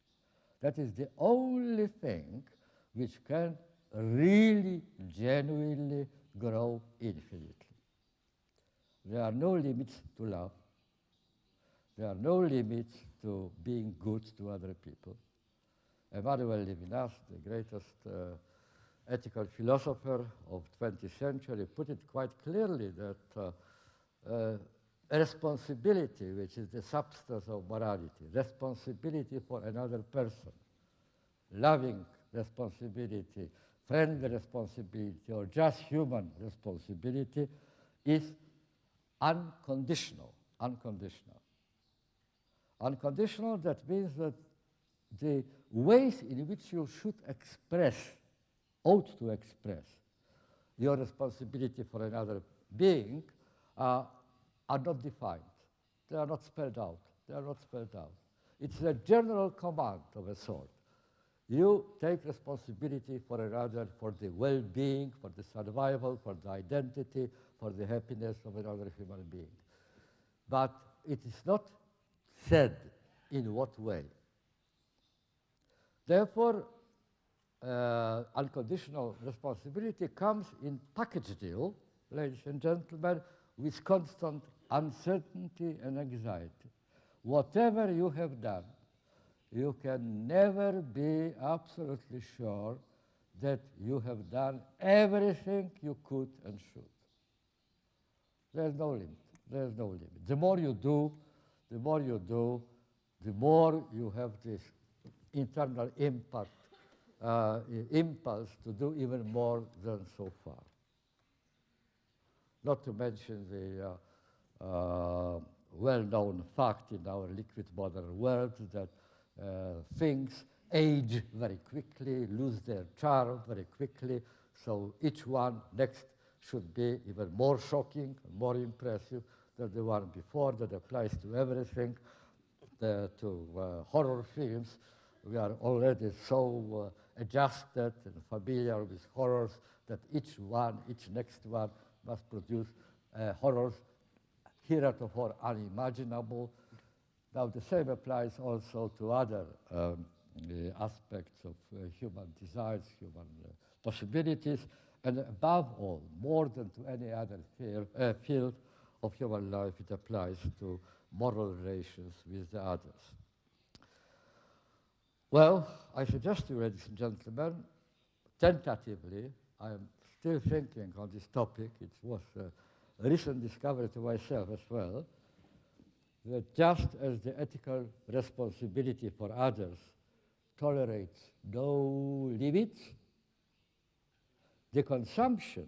That is the only thing which can really, genuinely grow infinitely. There are no limits to love. There are no limits to being good to other people. Emmanuel Levinas, the greatest uh, ethical philosopher of 20th century, put it quite clearly that uh, uh, responsibility, which is the substance of morality, responsibility for another person, loving responsibility, friendly responsibility, or just human responsibility, is unconditional, unconditional. Unconditional, that means that the ways in which you should express, ought to express, your responsibility for another being uh, are not defined. They are not spelled out. They are not spelled out. It's a general command of a sort. You take responsibility for another, for the well-being, for the survival, for the identity, for the happiness of another human being. But it is not said in what way. Therefore, uh, unconditional responsibility comes in package deal, ladies and gentlemen, with constant uncertainty and anxiety. Whatever you have done, you can never be absolutely sure that you have done everything you could and should. There's no limit. There's no limit. The more you do, the more you do, the more you have this internal impact, uh, impulse to do even more than so far. Not to mention the uh, uh, well-known fact in our liquid modern world that uh, things age very quickly, lose their charm very quickly, so each one next should be even more shocking, more impressive than the one before. That applies to everything, the, to uh, horror films. We are already so uh, adjusted and familiar with horrors that each one, each next one must produce uh, horrors heretofore unimaginable. Now the same applies also to other um, uh, aspects of uh, human desires, human uh, possibilities, and above all, more than to any other uh, field of human life, it applies to moral relations with the others. Well, I suggest to you, ladies and gentlemen, tentatively, I am still thinking on this topic. It was a recent discovery to myself as well, that just as the ethical responsibility for others tolerates no limits, the consumption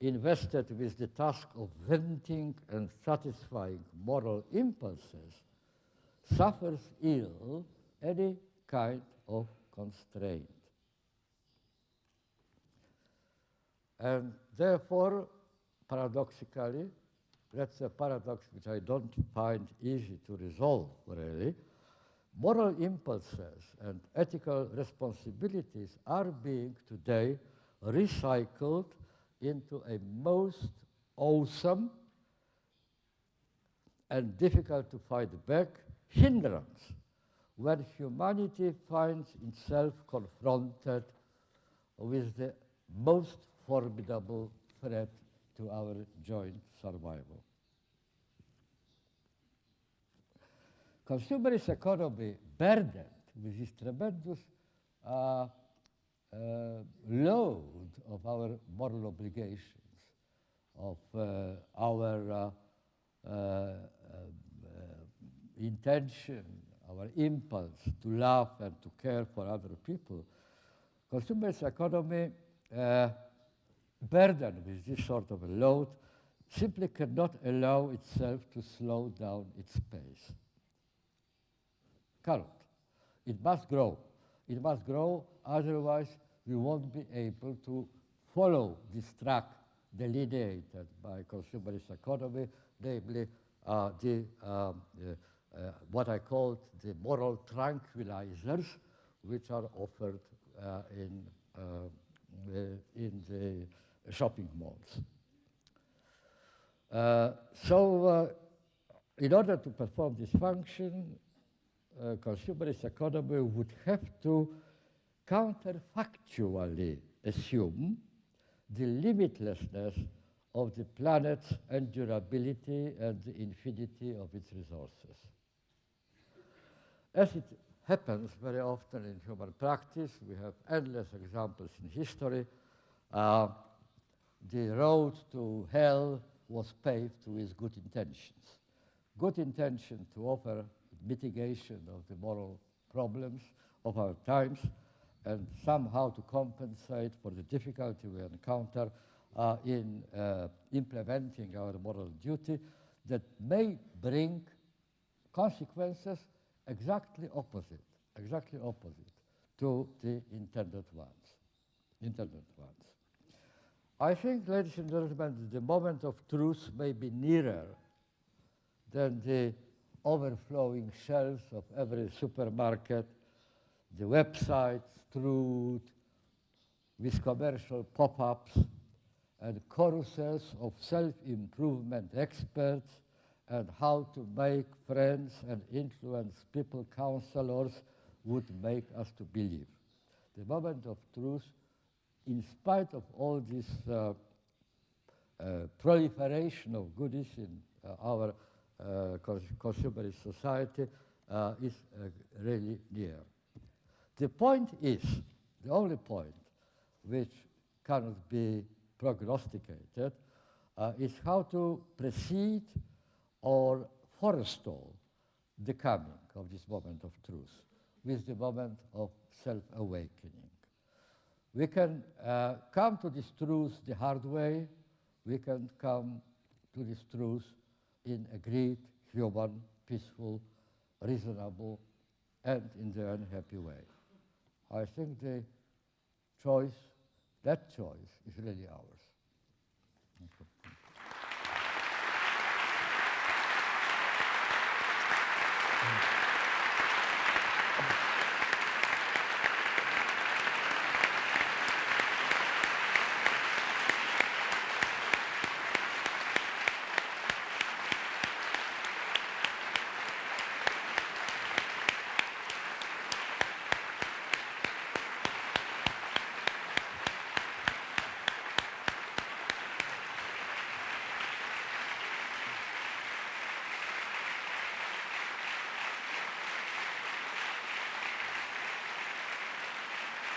invested with the task of venting and satisfying moral impulses suffers ill any kind of constraint. And therefore, paradoxically, that's a paradox which I don't find easy to resolve, really. Moral impulses and ethical responsibilities are being today recycled into a most awesome and difficult to fight back hindrance when humanity finds itself confronted with the most formidable threat to our joint survival. Consumerist economy burdened with this tremendous uh, uh, load of our moral obligations, of uh, our uh, uh, uh, intention, our impulse to love and to care for other people. Consumerist economy burdened with this sort of a load simply cannot allow itself to slow down its pace. Cannot. It must grow. It must grow, otherwise we won't be able to follow this track delineated by consumerist economy, namely uh, the, um, uh, uh, what I call the moral tranquilizers, which are offered uh, in, uh, in the shopping malls. Uh, so uh, in order to perform this function, uh, consumerist economy would have to counterfactually assume the limitlessness of the planet's endurability and the infinity of its resources. As it happens very often in human practice, we have endless examples in history, uh, the road to hell was paved with good intentions. Good intention to offer mitigation of the moral problems of our times and somehow to compensate for the difficulty we encounter uh, in uh, implementing our moral duty that may bring consequences exactly opposite, exactly opposite to the intended ones, intended ones. I think, ladies and gentlemen, the moment of truth may be nearer than the overflowing shelves of every supermarket, the websites strewed with commercial pop-ups and carousels of self-improvement experts and how to make friends and influence people counselors would make us to believe. The moment of truth in spite of all this uh, uh, proliferation of goodies in uh, our uh, consumerist society, uh, is uh, really near. The point is, the only point which cannot be prognosticated is how to precede or forestall the coming of this moment of truth with the moment of self-awakening. We can uh, come to this truth the hard way. We can come to this truth in agreed, human, peaceful, reasonable, and in the unhappy way. I think the choice, that choice, is really ours.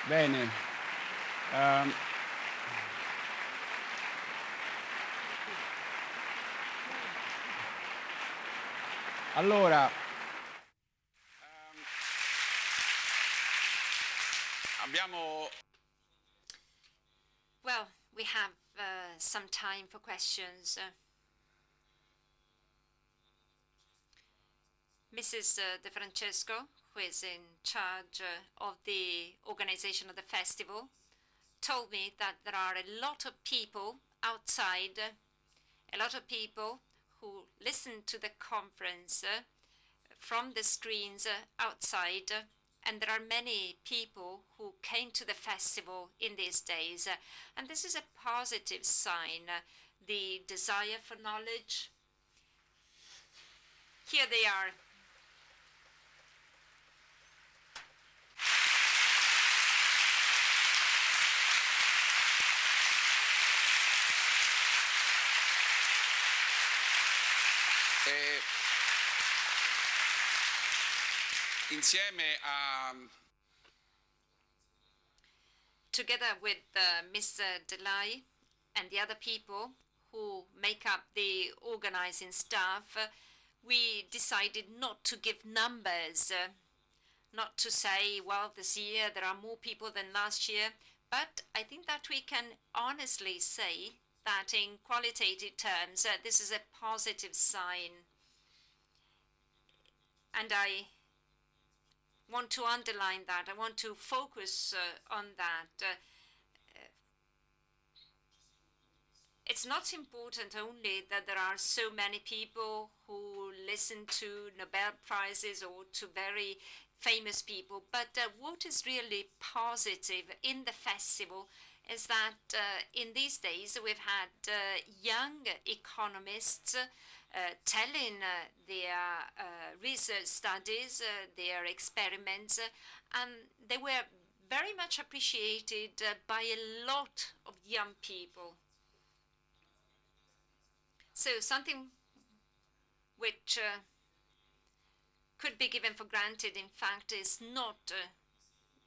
Bene. Um, allora, um, abbiamo... Well, we have uh, some time for questions. Uh, Mrs. uh, De Francesco, who is in charge uh, of the organization of the festival, told me that there are a lot of people outside, a lot of people who listen to the conference uh, from the screens uh, outside, and there are many people who came to the festival in these days. and this is a positive sign. the desire for knowledge. Here they are. E insieme a together with uh, Mr. Dellai and the other people who make up the organizing staff, uh, we decided not to give numbers, uh, not to say, well, this year there are more people than last year, but I think that we can honestly say that in qualitative terms, uh, this is a positive sign. And I want to underline that. I want to focus uh, on that. Uh, uh, it's not important only that there are so many people who listen to Nobel Prizes or to very famous people, but uh, what is really positive in the festival is that uh, in these days we've had uh, young economists uh, telling uh, their uh, research studies, uh, their experiments, and they were very much appreciated by a lot of young people. So something which could be given for granted, in fact, is not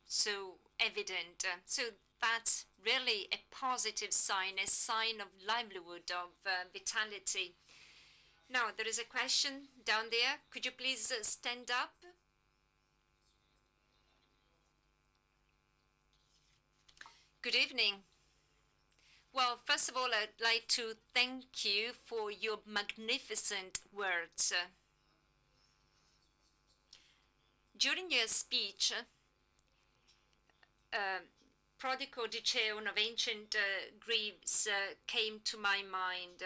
so evident. So that's really a positive sign, a sign of livelihood, of uh, vitality. Now, there is a question down there. Could you please uh, stand up? Good evening. Well, first of all, I'd like to thank you for your magnificent words. During your speech, uh, Prodico Diceon of ancient uh, Greece uh, came to my mind.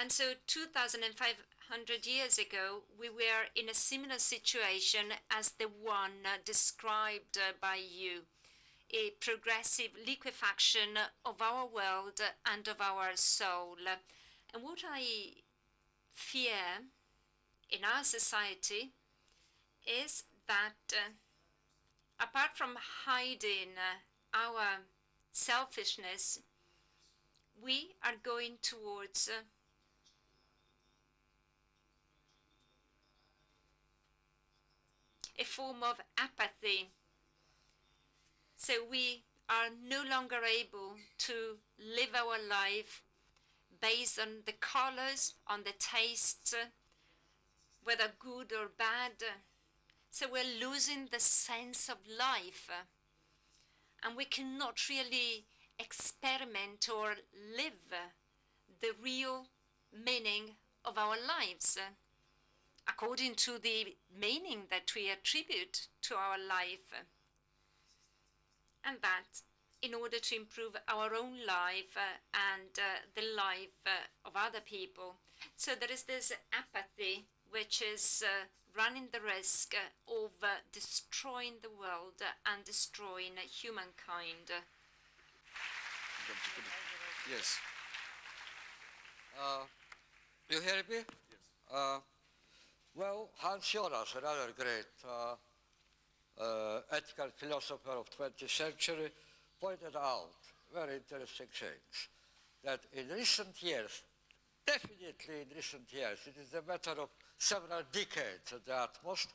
And so 2,500 years ago, we were in a similar situation as the one uh, described by you a progressive liquefaction of our world and of our soul. And what I fear in our society is that uh, apart from hiding uh, our selfishness, we are going towards uh, a form of apathy. So we are no longer able to live our life based on the colors, on the tastes, whether good or bad. So we're losing the sense of life. And we cannot really experiment or live the real meaning of our lives according to the meaning that we attribute to our life. And that in order to improve our own life uh, and uh, the life uh, of other people. So there is this apathy which is uh, running the risk of uh, destroying the world and destroying humankind. Yes. Uh, you hear me? Yes. Uh, well, Hans Jonas, another great uh, uh, ethical philosopher of 20th century, pointed out very interesting things. That in recent years, definitely in recent years, it is a matter of several decades at the utmost,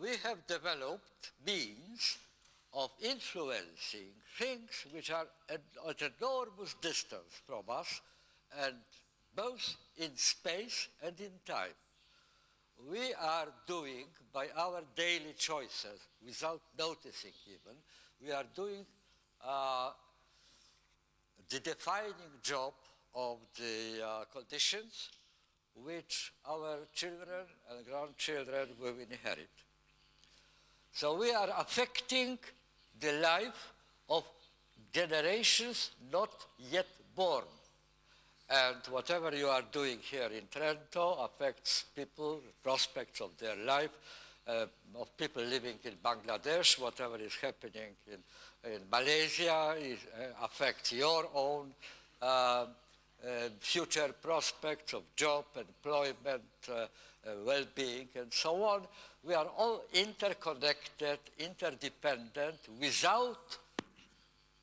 we have developed means of influencing things which are at, at enormous distance from us, and both in space and in time. We are doing by our daily choices, without noticing even, we are doing uh, the defining job of the uh, conditions which our children and grandchildren will inherit. So we are affecting the life of generations not yet born. And whatever you are doing here in Trento affects people, prospects of their life, uh, of people living in Bangladesh, whatever is happening in, in Malaysia is, uh, affects your own uh, future prospects of job, employment, uh, uh, well-being, and so on. We are all interconnected, interdependent, without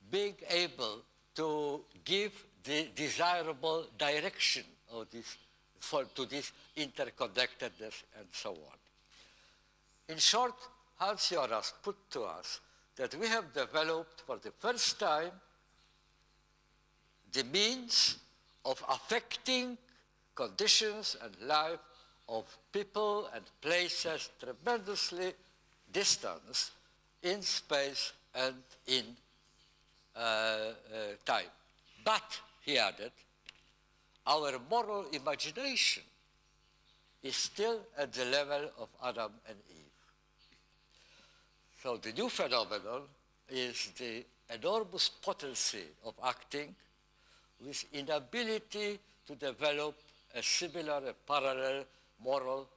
being able to give the desirable direction of this, for, to this interconnectedness and so on. In short, Hans Jonas put to us that we have developed for the first time the means of affecting conditions and life of people and places tremendously distant in space and in uh, uh, time. But, he added, our moral imagination is still at the level of Adam and Eve. So the new phenomenon is the enormous potency of acting with inability to develop a similar, a parallel moral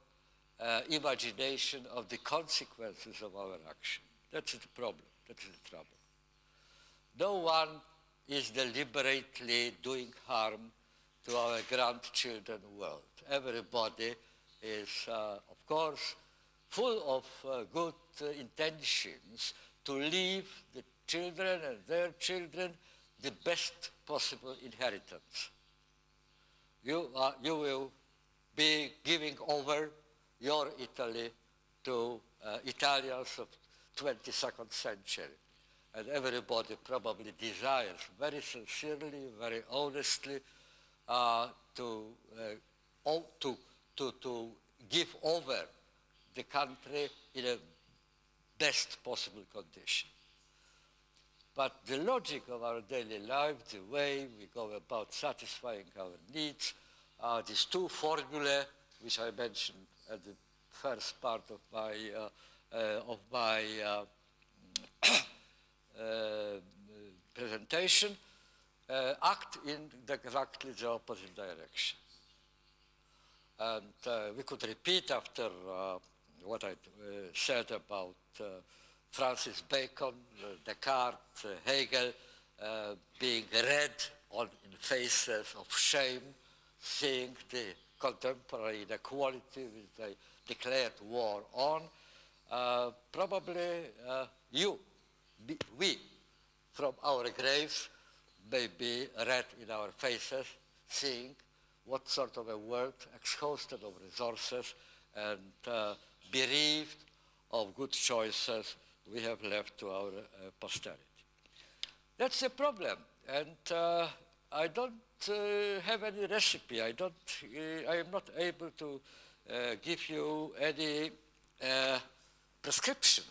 uh, imagination of the consequences of our action. That's the problem. That's the trouble. No one is deliberately doing harm to our grandchildren world. Everybody is, uh, of course, full of uh, good uh, intentions to leave the children and their children the best possible inheritance. You, you will be giving over your Italy to uh, Italians of 22nd century. And everybody probably desires very sincerely, very honestly uh, to, uh, to, to, to give over the country in a best possible condition. But the logic of our daily life, the way we go about satisfying our needs, are these two formulae, which I mentioned at the first part of my, uh, uh, of my uh, uh presentation, uh, act in exactly the opposite direction. And uh, we could repeat after what I said about Francis Bacon, Descartes, Hegel, being read on in faces of shame, seeing the contemporary inequality which they declared war on, uh, probably uh, you, we, from our graves, may be read in our faces, seeing what sort of a world exhausted of resources and uh, bereaved of good choices we have left to our uh, posterity. That's the problem, and uh, I don't uh, have any recipe. I don't. Uh, I am not able to uh, give you any uh, prescription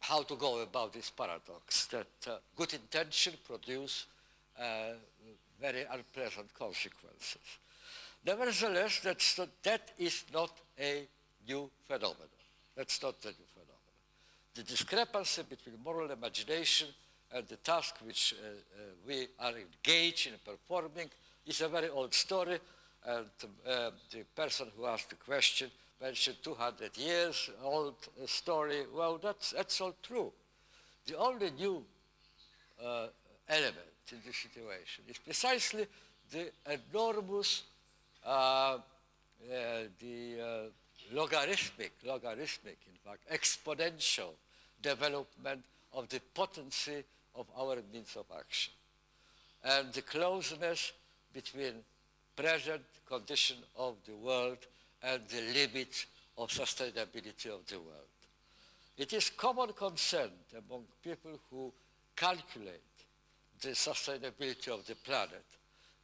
how to go about this paradox that good intention produce very unpleasant consequences. Nevertheless, that's not, that is not a new phenomenon. That's not a new. The discrepancy between moral imagination and the task which uh, uh, we are engaged in performing is a very old story. And uh, the person who asked the question mentioned 200 years old story. Well, that's, that's all true. The only new uh, element in this situation is precisely the enormous, uh, uh, the logarithmic, logarithmic, in fact, exponential development of the potency of our means of action and the closeness between present condition of the world and the limits of sustainability of the world. It is common consent among people who calculate the sustainability of the planet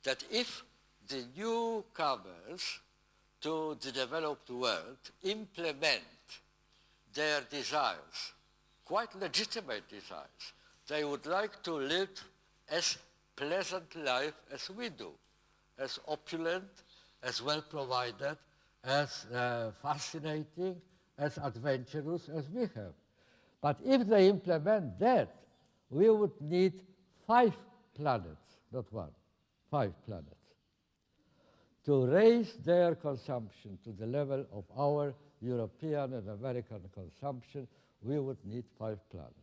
that if the newcomers to the developed world implement their desires, quite legitimate desires, they would like to live as pleasant life as we do, as opulent as well provided, as uh, fascinating, as adventurous as we have. But if they implement that, we would need five planets, not one, five planets, to raise their consumption to the level of our European and American consumption, we would need five planets.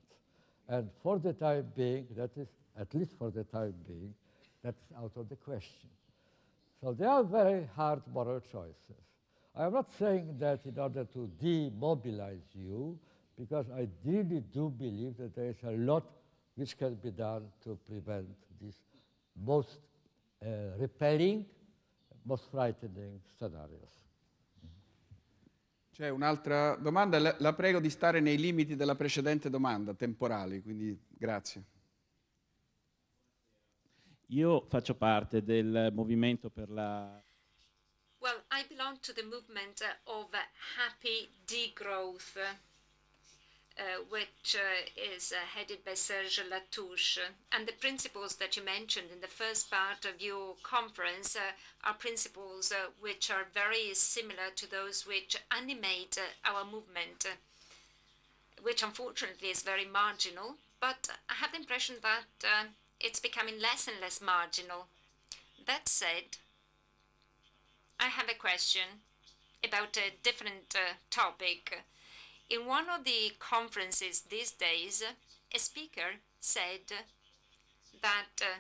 And for the time being, that is, at least for the time being, that's out of the question. So they are very hard moral choices. I am not saying that in order to demobilize you, because I really do believe that there is a lot which can be done to prevent these most uh, repelling, most frightening scenarios. C'è un'altra domanda, la, la prego di stare nei limiti della precedente domanda, temporali, quindi grazie. Io faccio parte del movimento per la Well, I belong to the movement of happy degrowth, uh, which uh, is uh, headed by Serge Latouche. And the principles that you mentioned in the first part of your conference uh, are principles which are very similar to those which animate our movement, which unfortunately is very marginal. But I have the impression that it's becoming less and less marginal. That said, I have a question about a different uh, topic. In one of the conferences these days, a speaker said that uh,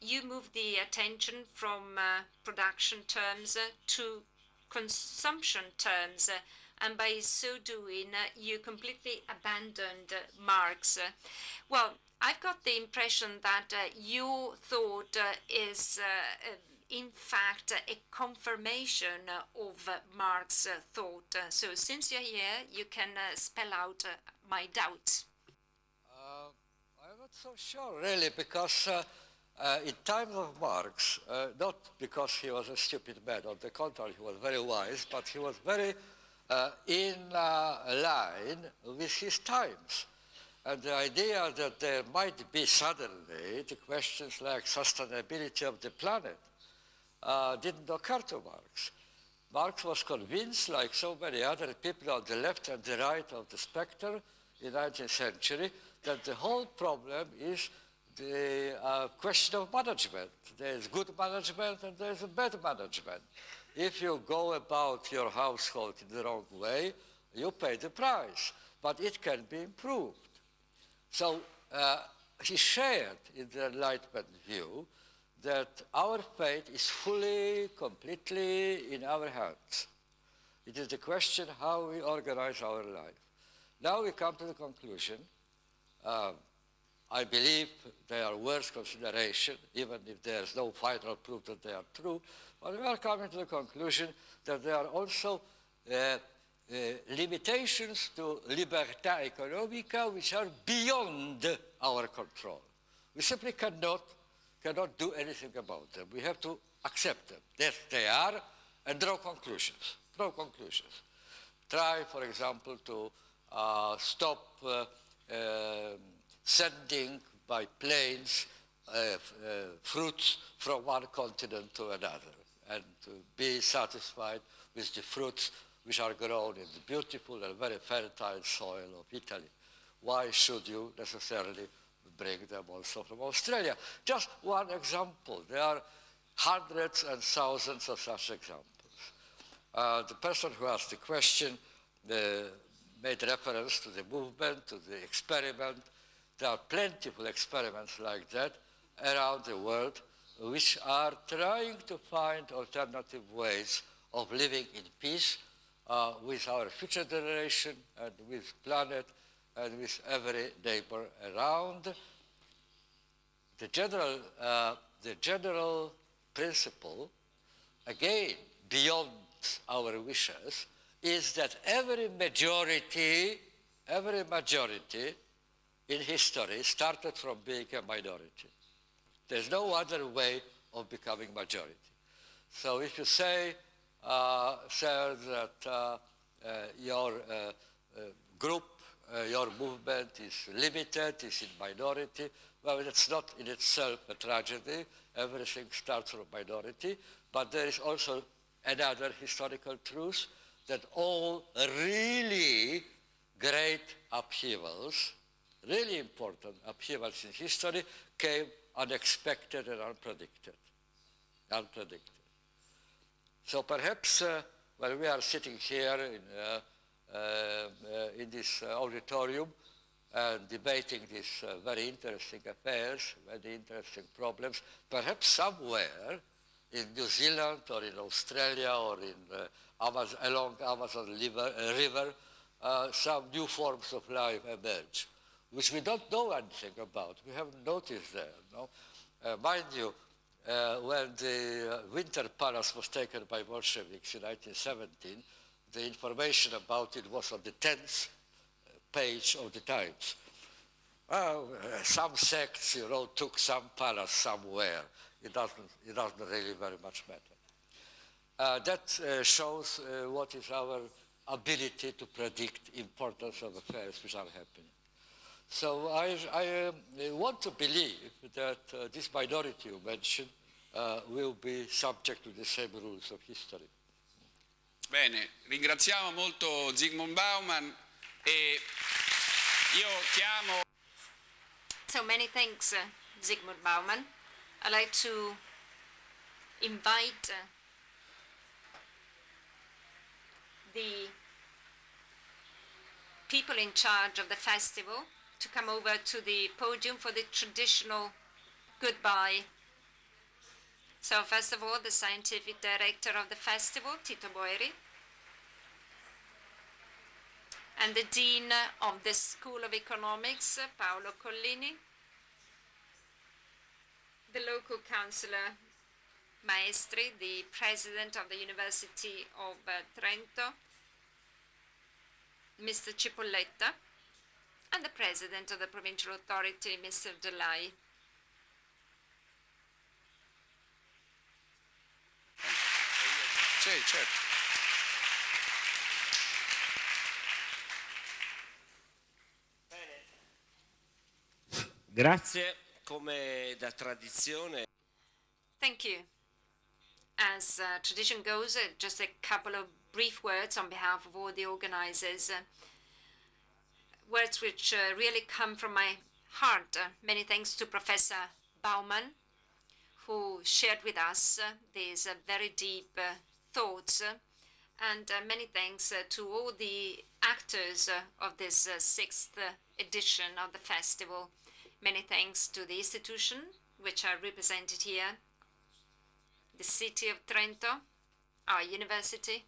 you move the attention from uh, production terms uh, to consumption terms, uh, and by so doing, uh, you completely abandoned Marx. Well, I've got the impression that your thought is in fact a confirmation of Marx's thought. So since you're here, you can uh, spell out uh, my doubts. Uh, I'm not so sure, really, because uh, uh, in times of Marx, uh, not because he was a stupid man, on the contrary, he was very wise, but he was very in line with his times. And the idea that there might be suddenly the questions like sustainability of the planet uh, didn't occur to Marx. Marx was convinced, like so many other people on the left and the right of the spectrum in the 19th century, that the whole problem is the uh, question of management. There is good management and there is a bad management. If you go about your household in the wrong way, you pay the price, but it can be improved. So uh, he shared in the Enlightenment view that our fate is fully, completely in our hands. It is the question how we organize our life. Now we come to the conclusion. Um, I believe they are worth consideration, even if there's no final proof that they are true. But we are coming to the conclusion that there are also uh, uh, limitations to libertà economica which are beyond our control. We simply cannot cannot do anything about them. We have to accept them. That they are and draw conclusions. Draw conclusions. Try, for example, to uh, stop uh, uh, sending by planes uh, uh, fruits from one continent to another and to be satisfied with the fruits which are grown in the beautiful and very fertile soil of Italy. Why should you necessarily bring them also from Australia. Just one example. There are hundreds and thousands of such examples. Uh, the person who asked the question uh, made reference to the movement, to the experiment. There are plentiful experiments like that around the world which are trying to find alternative ways of living in peace uh, with our future generation and with planet and with every neighbor around. The general, uh, the general principle, again, beyond our wishes, is that every majority, every majority in history started from being a minority. There's no other way of becoming majority. So if you say, uh, sir, that uh, uh your uh, uh, group uh, your movement is limited, is in minority. Well, that's not in itself a tragedy. Everything starts from minority, but there is also another historical truth that all really great upheavals, really important upheavals in history, came unexpected and unpredicted. Unpredicted. So perhaps uh, when we are sitting here in, uh in this uh, auditorium and debating these uh, very interesting affairs, very interesting problems, perhaps somewhere in New Zealand or in Australia or in Amazon, along Amazon river, river some new forms of life emerge, which we don't know anything about. We haven't noticed there. No? mind you, uh, when the uh, Winter Palace was taken by Bolsheviks in 1917, the information about it was on the 10th page of the Times. Well, uh, some sects, you know, took some palace somewhere. It doesn't, it doesn't really very much matter. Uh, that uh, shows uh, what is our ability to predict importance of affairs which are happening. So I, I um, want to believe that uh, this minority you mentioned uh, will be subject to the same rules of history. Bene, ringraziamo molto Zygmunt Bauman e io chiamo... So many thanks, uh, Zygmunt Bauman. I'd like to invite uh, the people in charge of the festival to come over to the podium for the traditional goodbye. So first of all, the scientific director of the festival, Tito Boeri, and the dean of the School of Economics, Paolo Collini, the local councillor Maestri, the president of the University of uh, Trento, Mr. Cipolletta, and the President of the Provincial Authority, Mr. Dellai. Sì, certo. Grazie, come da tradizione. Thank you. As uh, tradition goes, uh, just a couple of brief words on behalf of all the organizers. Uh, words which uh, really come from my heart. Uh, many thanks to Professor Bauman, who shared with us uh, these very deep thoughts. Uh, and uh, many thanks uh, to all the actors of this sixth edition of the festival. Many thanks to the institution, which are represented here, the city of Trento, our university,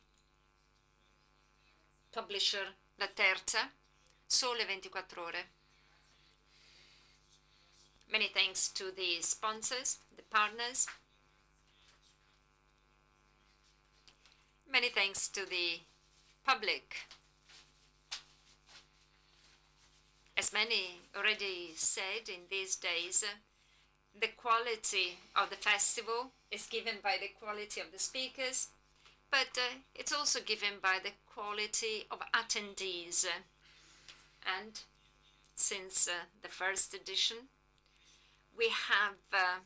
publisher Laterza, Sole 24 Ore. Many thanks to the sponsors, the partners. Many thanks to the public. As many already said in these days, the quality of the festival is given by the quality of the speakers, but uh, it's also given by the quality of attendees. And since uh, the first edition, we have uh,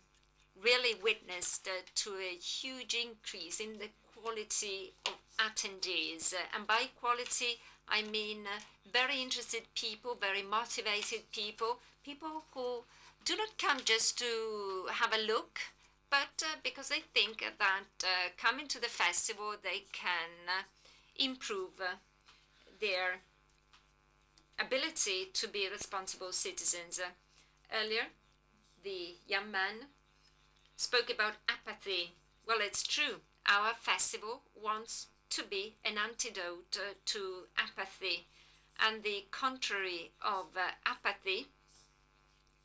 really witnessed uh, to a huge increase in the quality of attendees. and by quality, I mean uh, very interested people, very motivated people, people who do not come just to have a look, but uh, because they think that uh, coming to the festival they can uh, improve uh, their ability to be responsible citizens. earlier, the young man spoke about apathy. Well, it's true. Our festival wants to be an antidote uh, to apathy. And the contrary of uh, apathy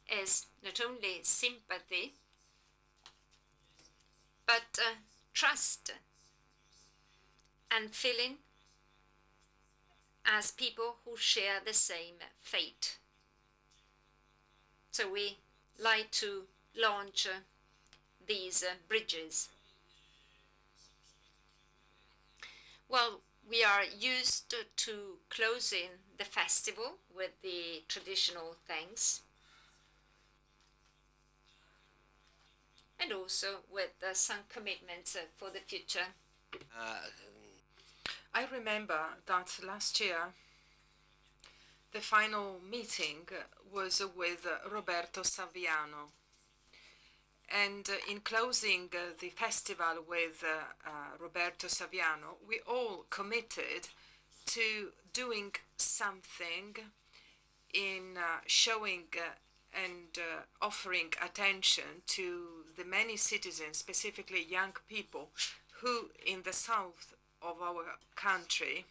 is not only sympathy, but uh, trust and feeling as people who share the same fate. So we like to launch uh, these uh, bridges. Well, we are used to closing the festival with the traditional thanks and also with uh, some commitments uh, for the future. Uh, I remember that last year the final meeting was with Roberto Saviano. And uh, in closing uh, the festival with uh, Roberto Saviano, we all committed to doing something in showing and uh, offering attention to the many citizens, specifically young people, who in the south of our country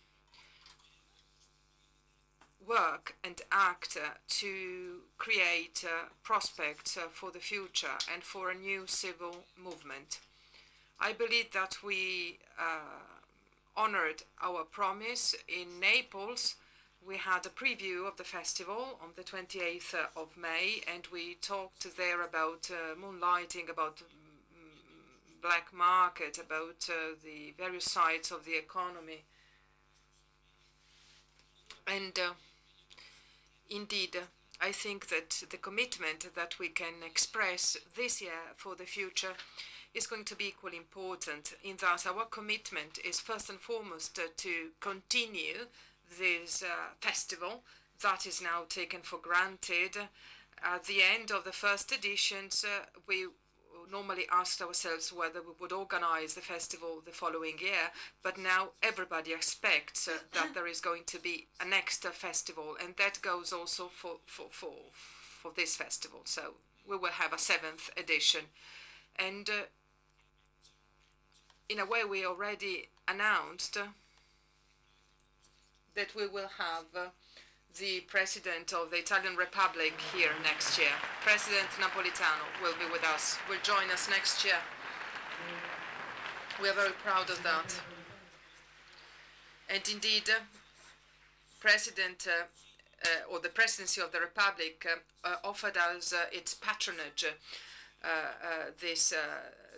work and act uh, to create uh, prospects uh, for the future and for a new civil movement. I believe that we honored our promise in Naples. We had a preview of the festival on the 28th of May, and we talked there about uh, moonlighting, about mm, black market, about uh, the various sides of the economy. And uh, indeed, I think that the commitment that we can express this year for the future is going to be equally important in that our commitment is first and foremost to continue this uh, festival that is now taken for granted. At the end of the first editions, uh, we normally asked ourselves whether we would organize the festival the following year, but now everybody expects uh, that there is going to be a next uh, festival, and that goes also for, for, for, for this festival. So we will have a seventh edition. And uh, in a way, we already announced that we will have uh, the President of the Italian Republic here next year. President Napolitano will be with us, will join us next year. We are very proud of that. And indeed, uh, President uh, uh, or the Presidency of the Republic uh, uh, offered us its patronage this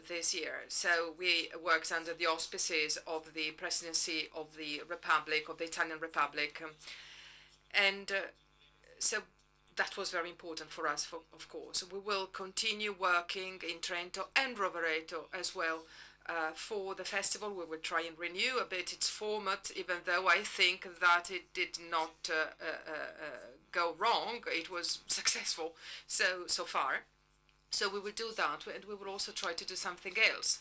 this year. So we worked under the auspices of the Presidency of the Republic, of the Italian Republic. And uh, so that was very important for us, for, of course. We will continue working in Trento and Rovereto as well uh, for the festival. We will try and renew a bit its format, even though I think that it did not uh, uh, uh go wrong. It was successful so so far. So we will do that, and we will also try to do something else,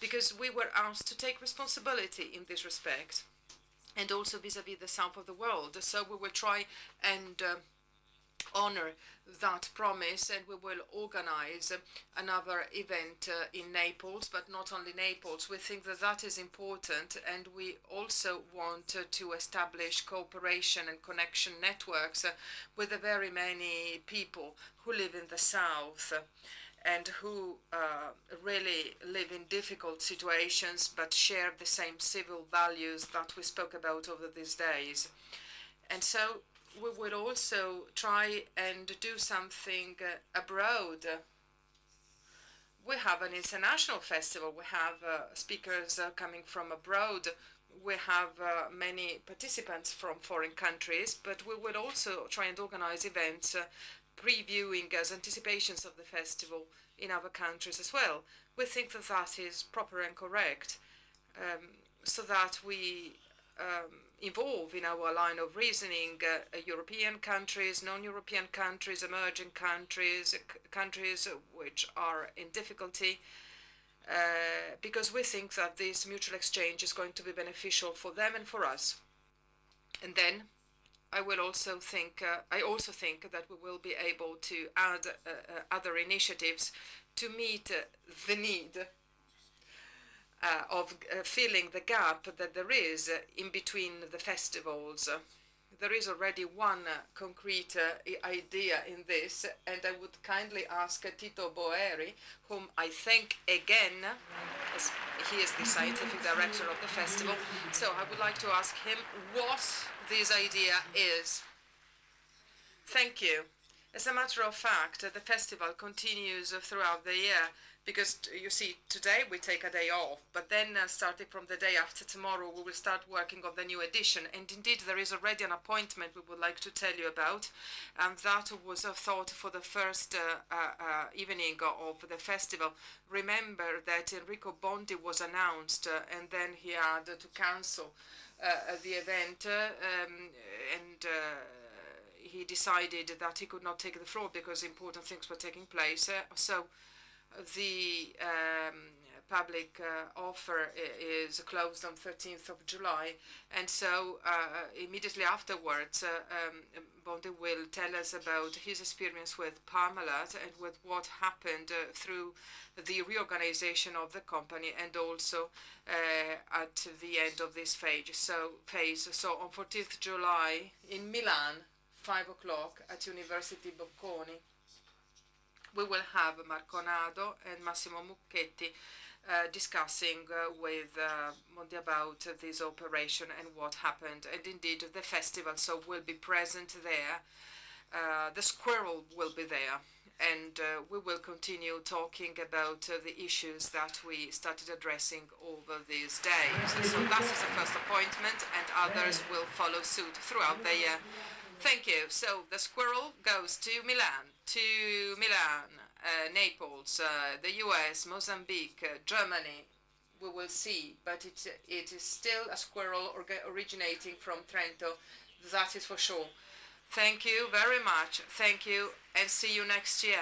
because we were asked to take responsibility in this respect and also vis-à-vis -vis the south of the world. So we will try and uh, honor that promise and we will organize another event uh, in Naples, but not only Naples. We think that that is important and we also want uh, to establish cooperation and connection networks uh, with the very many people who live in the south and who uh, really live in difficult situations but share the same civil values that we spoke about over these days. And so we will also try and do something uh, abroad. We have an international festival. We have uh, speakers uh, coming from abroad. We have uh, many participants from foreign countries, but we will also try and organize events uh, previewing as anticipations of the festival in other countries as well. We think that that is proper and correct um, so that we um, involve in our line of reasoning uh, European countries, non-European countries, emerging countries, countries which are in difficulty, uh, because we think that this mutual exchange is going to be beneficial for them and for us. And then I will also think, uh, I also think that we will be able to add uh, uh, other initiatives to meet uh, the need uh, of filling the gap that there is in between the festivals. There is already one concrete idea in this, and I would kindly ask Tito Boeri, whom I thank again, as he is the scientific director of the festival. So I would like to ask him what this idea is. Thank you. As a matter of fact, the festival continues throughout the year. because you see, today we take a day off, but then uh, starting from the day after tomorrow, we will start working on the new edition. And indeed, there is already an appointment we would like to tell you about, and that was a thought for the first uh, uh, uh, evening of the festival. Remember that Enrico Bondi was announced, uh, and then he had to cancel the event, uh, um, and uh, he decided that he could not take the floor because important things were taking place. Uh, so the um, public uh, offer is closed on 13th of July, and so uh, immediately afterwards, uh, um, Bondi will tell us about his experience with Parmalat and with what happened through the reorganization of the company and also at the end of this phase. So, phase. So on 14th July in Milan, 5 o'clock at University Bocconi, we will have Marco Onado and Massimo Mucchetti uh, discussing uh, with uh, about this operation and what happened. And indeed, the festival so will be present there. Uh, the squirrel will be there. And uh, we will continue talking about the issues that we started addressing over these days. So that is the first appointment, and others will follow suit throughout the year. Thank you. So the squirrel goes to Milan, to Milan, Naples, uh, the US, Mozambique, uh, Germany. We will see, but it, it is still a squirrel originating from Trento. That is for sure. Thank you very much. Thank you, and see you next year.